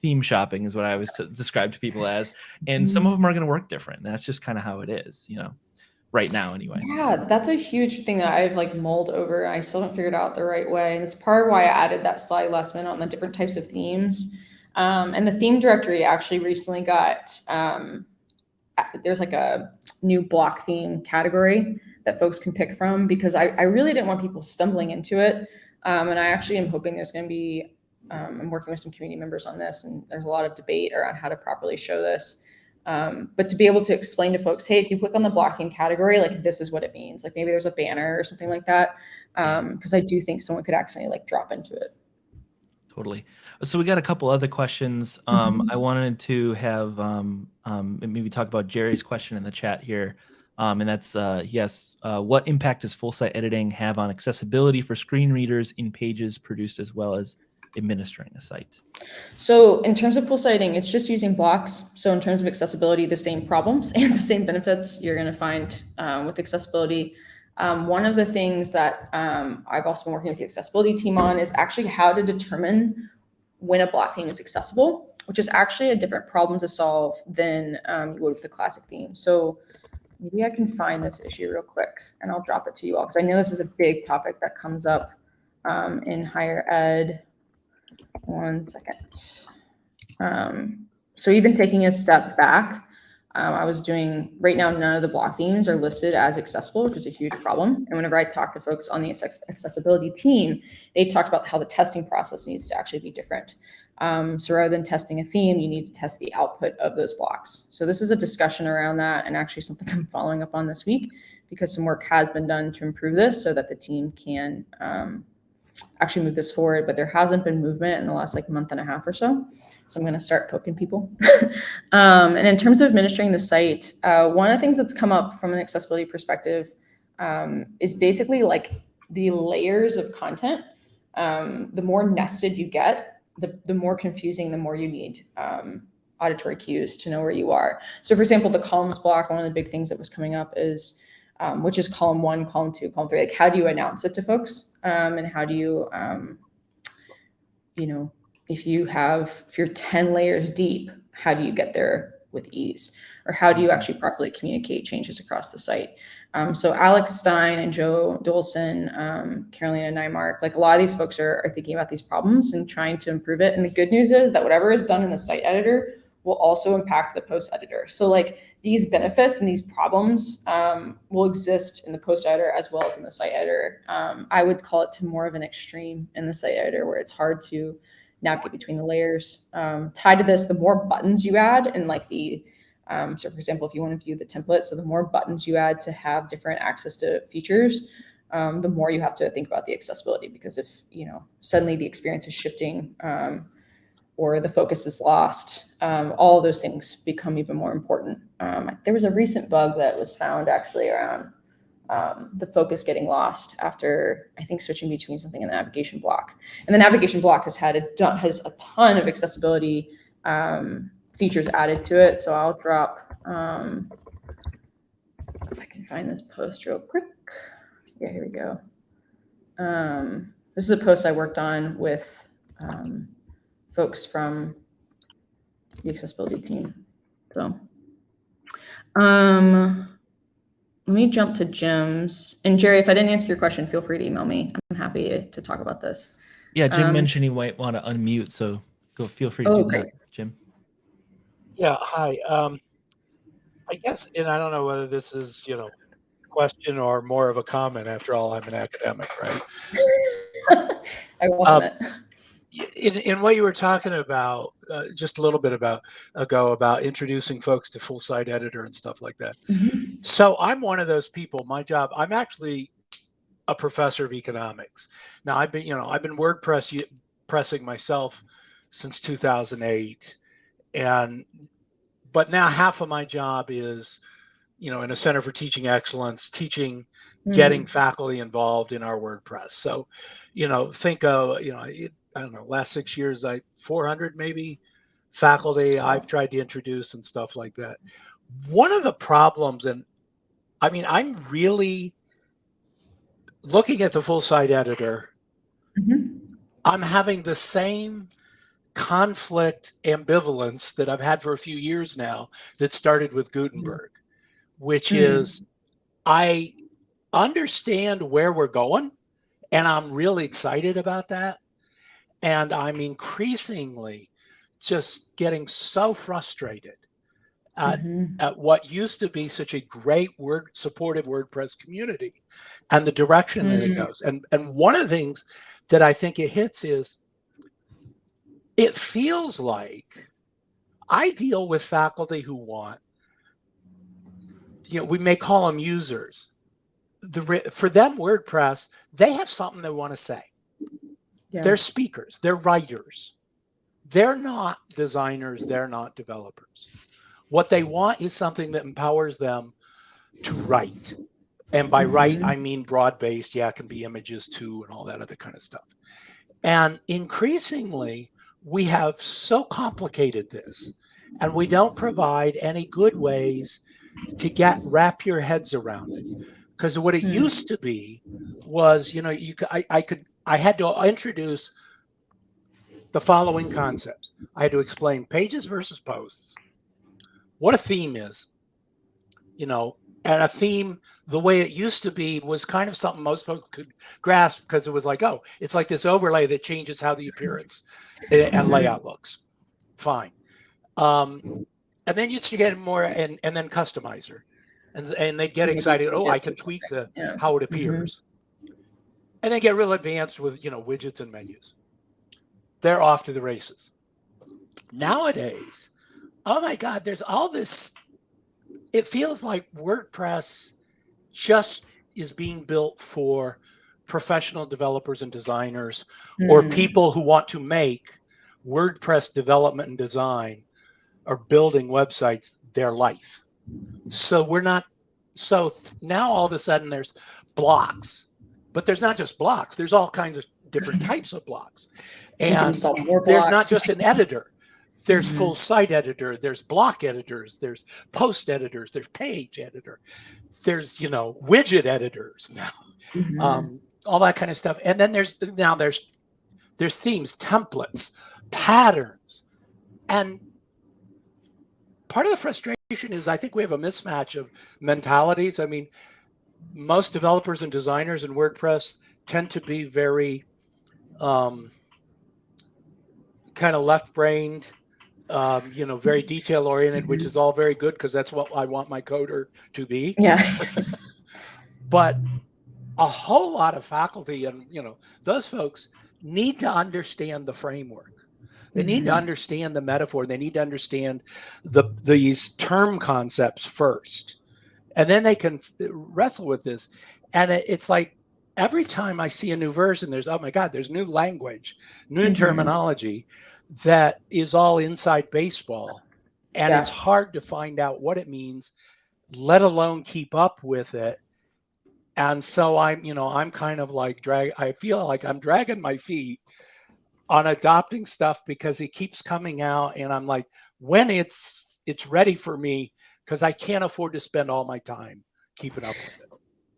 theme shopping, is what I was to describe to people as, and mm-hmm. some of them are gonna work different. That's just kind of how it is, you know, right now anyway. Yeah, that's a huge thing that I've like mulled over. I still haven't figured out the right way, and it's part of why I added that slide last minute on the different types of themes. Um, and the theme directory actually recently got um, there's like a new block theme category that folks can pick from because I, I really didn't want people stumbling into it. Um, and I actually am hoping there's going to be, um, I'm working with some community members on this, and there's a lot of debate around how to properly show this. Um, but to be able to explain to folks, hey, if you click on the blocking category, like this is what it means. Like maybe there's a banner or something like that. Because um, I do think someone could actually like drop into it. Totally. So we got a couple other questions. Um, mm-hmm. I wanted to have um, um, maybe talk about Jerry's question in the chat here. Um, and that's uh, yes, uh, what impact does full site editing have on accessibility for screen readers in pages produced as well as administering a site? So in terms of full site editing, it's just using blocks. So in terms of accessibility, the same problems and the same benefits you're going to find um, with accessibility. Um, one of the things that um, I've also been working with the accessibility team on is actually how to determine when a block theme is accessible, which is actually a different problem to solve than um, you would with the classic theme. So maybe I can find this issue real quick and I'll drop it to you all because I know this is a big topic that comes up um, in higher ed. One second. Um, so even taking a step back, um, I was doing, right now, none of the block themes are listed as accessible, which is a huge problem. And whenever I talk to folks on the accessibility team, they talked about how the testing process needs to actually be different. Um, so rather than testing a theme, you need to test the output of those blocks. So this is a discussion around that and actually something I'm following up on this week because some work has been done to improve this so that the team can um, actually move this forward, but there hasn't been movement in the last like month and a half or so. So I'm going to start poking people. um, and in terms of administering the site, uh, one of the things that's come up from an accessibility perspective um, is basically like the layers of content. Um, the more nested you get, the, the more confusing, the more you need um, auditory cues to know where you are. So for example, the columns block, one of the big things that was coming up is, um, which is column one, column two, column three, like how do you announce it to folks? Um, and how do you, um, you know, if you have, if you're 10 layers deep, how do you get there with ease? Or how do you actually properly communicate changes across the site? Um, so Alex Stine and Joe Dolson, um, Carolina Nymark, like a lot of these folks are, are thinking about these problems and trying to improve it. And the good news is that whatever is done in the site editor will also impact the post editor. So like these benefits and these problems um, will exist in the post editor as well as in the site editor. Um, I would call it to more of an extreme in the site editor where it's hard to navigate between the layers. Um, tied to this, the more buttons you add and like the um, so for example, if you want to view the template, so the more buttons you add to have different access to features, um, the more you have to think about the accessibility because if, you know, suddenly the experience is shifting um, or the focus is lost, um, all those things become even more important. Um, there was a recent bug that was found actually around um, the focus getting lost after I think switching between something in the navigation block. And the navigation block has had a has a ton of accessibility um, features added to it. So I'll drop, um, if I can find this post real quick. Yeah, here we go. Um, this is a post I worked on with um, folks from the accessibility team. So um, let me jump to Jim's. And Jerry, if I didn't answer your question, feel free to email me. I'm happy to talk about this. Yeah, Jim Um, mentioned he might want to unmute, so go feel free to Oh, do great. that, Jim. Yeah, hi. Um, I guess, and I don't know whether this is, you know, question or more of a comment. After all, I'm an academic, right? I welcome it. In, in what you were talking about, uh, just a little bit about ago about introducing folks to full site editor and stuff like that. Mhm. So I'm one of those people. My job, I'm actually a professor of economics. Now I've been, you know, I've been WordPress pressing myself since 2008, and but now half of my job is, you know, in a Center for Teaching Excellence, teaching, getting faculty involved in our WordPress. So, you know, think of, you know, it, I don't know, last six years, I 400 maybe faculty I've tried to introduce and stuff like that. One of the problems, and I mean, I'm really looking at the full site editor. Mhm. I'm having the same conflict ambivalence that I've had for a few years now that started with Gutenberg, which Mm. is I understand where we're going and I'm really excited about that. And I'm increasingly just getting so frustrated at, Mhm. at what used to be such a great word supportive WordPress community and the direction that it Mm. goes. And and one of the things that I think it hits is it feels like I deal with faculty who want, you know, we may call them users. The for them, WordPress, they have something they want to say. Yeah. They're speakers, they're writers. They're not designers, they're not developers. What they want is something that empowers them to write. And by write, Mhm. I mean broad based. Yeah, it can be images too, and all that other kind of stuff. And increasingly, we have so complicated this, and we don't provide any good ways to get wrap your heads around it. Because what it Hmm. used to be was, you know, you could, I, I could, I had to introduce the following concepts. I had to explain pages versus posts, what a theme is, you know, and a theme the way it used to be was kind of something most folks could grasp because it was like, oh, it's like this overlay that changes how the appearance and layout looks. Fine. Um, and then you get more and, and then customizer. And, and they'd get excited. Oh, I can tweak the how it appears. And then get real advanced with, you know, widgets and menus. They're off to the races. Nowadays, oh my God, there's all this. It feels like WordPress just is being built for professional developers and designers or Mm. people who want to make WordPress development and design or building websites their life. So we're not so now all of a sudden there's blocks. But there's not just blocks, there's all kinds of different types of blocks. And more there's not just an editor. There's Mhm. full site editor, there's block editors, there's post editors, there's page editor, there's you know widget editors now, Mhm. um, all that kind of stuff. And then there's now there's there's themes, templates, patterns, and part of the frustration is I think we have a mismatch of mentalities. I mean, most developers and designers in WordPress tend to be very um, kind of left-brained, um, you know, very detail-oriented, which is all very good because that's what I want my coder to be. Yeah. But a whole lot of faculty and you know those folks need to understand the framework. They need to Mhm. understand the metaphor. They need to understand the these term concepts first, and then they can wrestle with this. And it, it's like every time I see a new version, there's oh my god, there's new language, new Mhm. terminology that is all inside baseball, and Yeah. it's hard to find out what it means, let alone keep up with it. And so I'm, you know, I'm kind of like drag. I feel like I'm dragging my feet on adopting stuff because it keeps coming out and i'm like when it's it's ready for me because i can't afford to spend all my time keeping up with it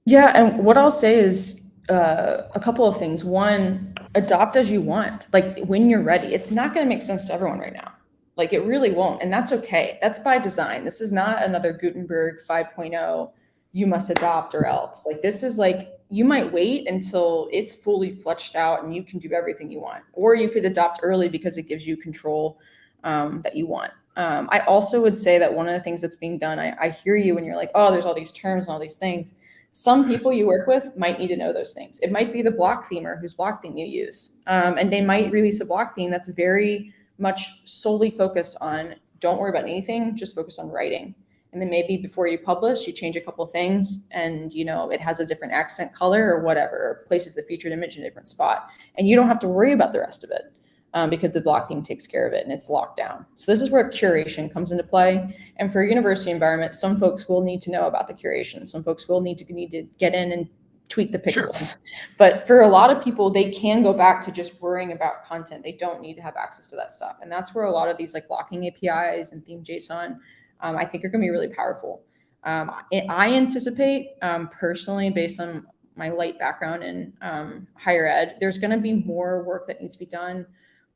Yeah, and what I'll say is uh, a couple of things. One, adopt as you want. Like when you're ready. It's not going to make sense to everyone right now. Like it really won't, and that's okay. That's by design. This is not another Gutenberg 5.0. You must adopt or else. Like this is like you might wait until it's fully fleshed out and you can do everything you want, or you could adopt early because it gives you control um, that you want. Um, I also would say that one of the things that's being done, I, I hear you when you're like, oh, there's all these terms and all these things some people you work with might need to know those things. It might be the block themer whose block theme you use. Um, and they might release a block theme that's very much solely focused on don't worry about anything, just focus on writing. And then maybe before you publish, you change a couple things and you know it has a different accent color or whatever, or places the featured image in a different spot. And you don't have to worry about the rest of it um, because the block theme takes care of it and it's locked down. So this is where curation comes into play. And for a university environment, some folks will need to know about the curation. Some folks will need to need to get in and tweak the Sure. pixels. But for a lot of people, they can go back to just worrying about content. They don't need to have access to that stuff. And that's where a lot of these like blocking APIs and theme JSON, um, I think are going to be really powerful. Um, I, anticipate um, personally, based on my light background in um, higher ed, there's going to be more work that needs to be done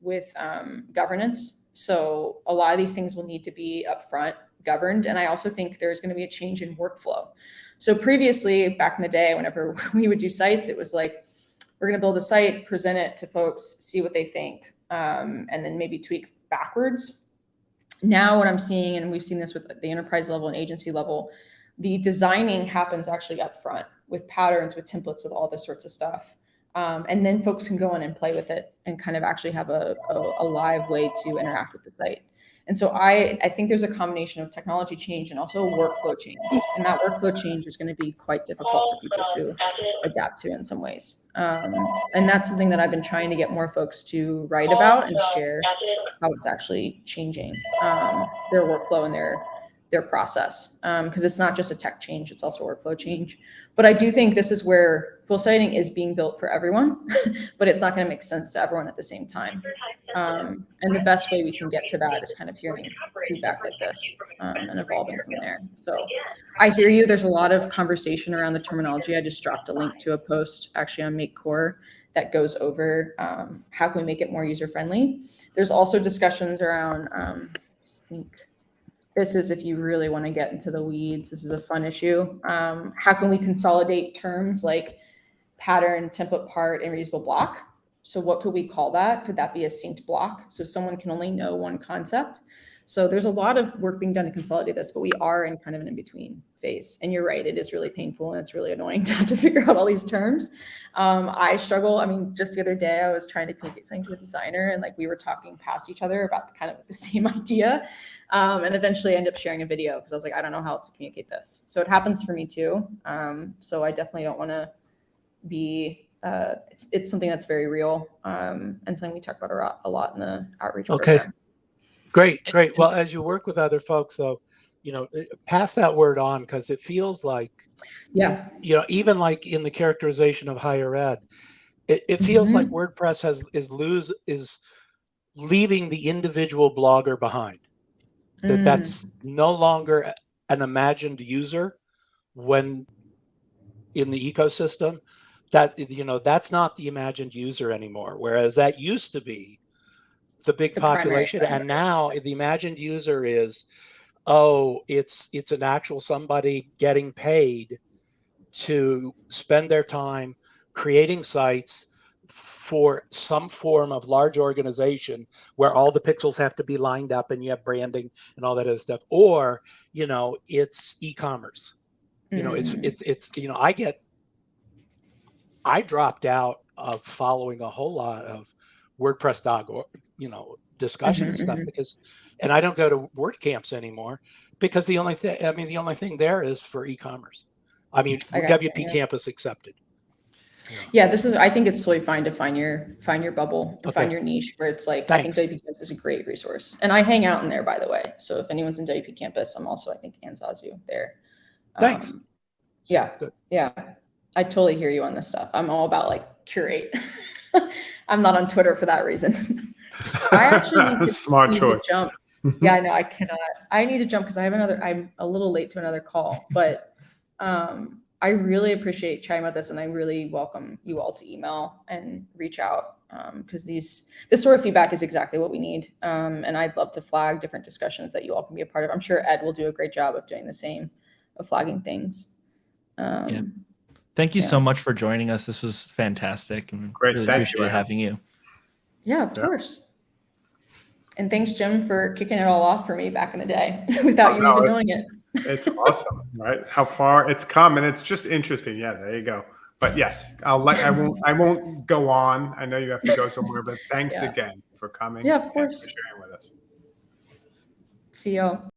with um, governance. So a lot of these things will need to be upfront governed. And I also think there's going to be a change in workflow. So previously, back in the day, whenever we would do sites, it was like, we're going to build a site, present it to folks, see what they think, um, and then maybe tweak backwards. Now, what I'm seeing, and we've seen this with the enterprise level and agency level, the designing happens actually up front with patterns, with templates, with all this sorts of stuff. Um, and then folks can go in and play with it and kind of actually have a, a, a live way to interact with the site. And so I, I think there's a combination of technology change and also workflow change. And that workflow change is going to be quite difficult for people to adapt to in some ways. Um, and that's something that I've been trying to get more folks to write about and share how it's actually changing um, their workflow and their their process because it's not just a tech change; it's also a workflow change. But I do think this is where full site editing is being built for everyone, but it's not going to make sense to everyone at the same time. Um, and the best way we can get to that is kind of hearing feedback like this um, and evolving from there. So I hear you. There's a lot of conversation around the terminology. I just dropped a link to a post actually on Make Core that goes over um, how can we make it more user friendly. There's also discussions around um. This is if you really want to get into the weeds. This is a fun issue. Um, how can we consolidate terms like pattern, template part, and reusable block? So what could we call that? Could that be a synced block? So someone can only know one concept. So there's a lot of work being done to consolidate this, but we are in kind of an in-between phase. And you're right, it is really painful and it's really annoying to have to figure out all these terms. Um, I struggle. I mean, just the other day I was trying to communicate something to a designer and like we were talking past each other about the, kind of the same idea. Um, and eventually I ended up sharing a video because I was like, I don't know how else to communicate this. So it happens for me too. Um, so I definitely don't want to be uh, it's, it's something that's very real um, and something we talk about a lot, a lot in the outreach Okay. program. great great well as you work with other folks though you know eh, pass that word on because it feels like Yeah. you know even like in the characterization of higher ed it, it feels like Mm-hmm. wordpress has is lose is leaving the individual blogger behind that Mm. that's no longer an imagined user when in the ecosystem that you know that's not the imagined user anymore whereas that used to be the big The population thing. and now the imagined user is oh, it's it's an actual somebody getting paid to spend their time creating sites for some form of large organization where all the pixels have to be lined up and you have branding and all that other stuff or you know it's e-commerce you know it's Mm. it's it's you know i get i dropped out of following a whole lot of wordpress.org or you know discussion and Mhm, stuff mhm. because and i don't go to WordCamps anymore because the only thing i mean the only thing there is for e-commerce i mean you, wp yeah. campus accepted Yeah, this is. I think it's totally fine to find your find your bubble and find your niche where it's like. I think Thanks. WP Campus is a great resource, and I hang out in there by the way. So if anyone's in WP Campus, I'm also I think annezazu there. Thanks. Um, Yeah. good. yeah, I totally hear you on this stuff. I'm all about like curate. I'm not on Twitter for that reason. I actually need to, Smart need choice. to jump. yeah, I know I cannot. I need to jump because I have another. I'm a little late to another call, but um, I really appreciate chatting about this, and I really welcome you all to email and reach out because these this sort of feedback is exactly what we need. Um, and I'd love to flag different discussions that you all can be a part of. I'm sure Ed will do a great job of doing the same, of flagging things. Um, Yeah. Thank you Yeah. so much for joining us. This was fantastic and Great. really Thank you, appreciate Ed. having you. Yeah, of Yeah. course. And thanks, Jim, for kicking it all off for me back in the day without Oh, you no, even it- knowing it. It's awesome, right? How far it's come, and it's just interesting. Yeah, there you go. But yes, I'll let I won't I won't go on. I know you have to go somewhere, but thanks Yeah. again for coming. Yeah, of and course. for sharing with us. See y'all.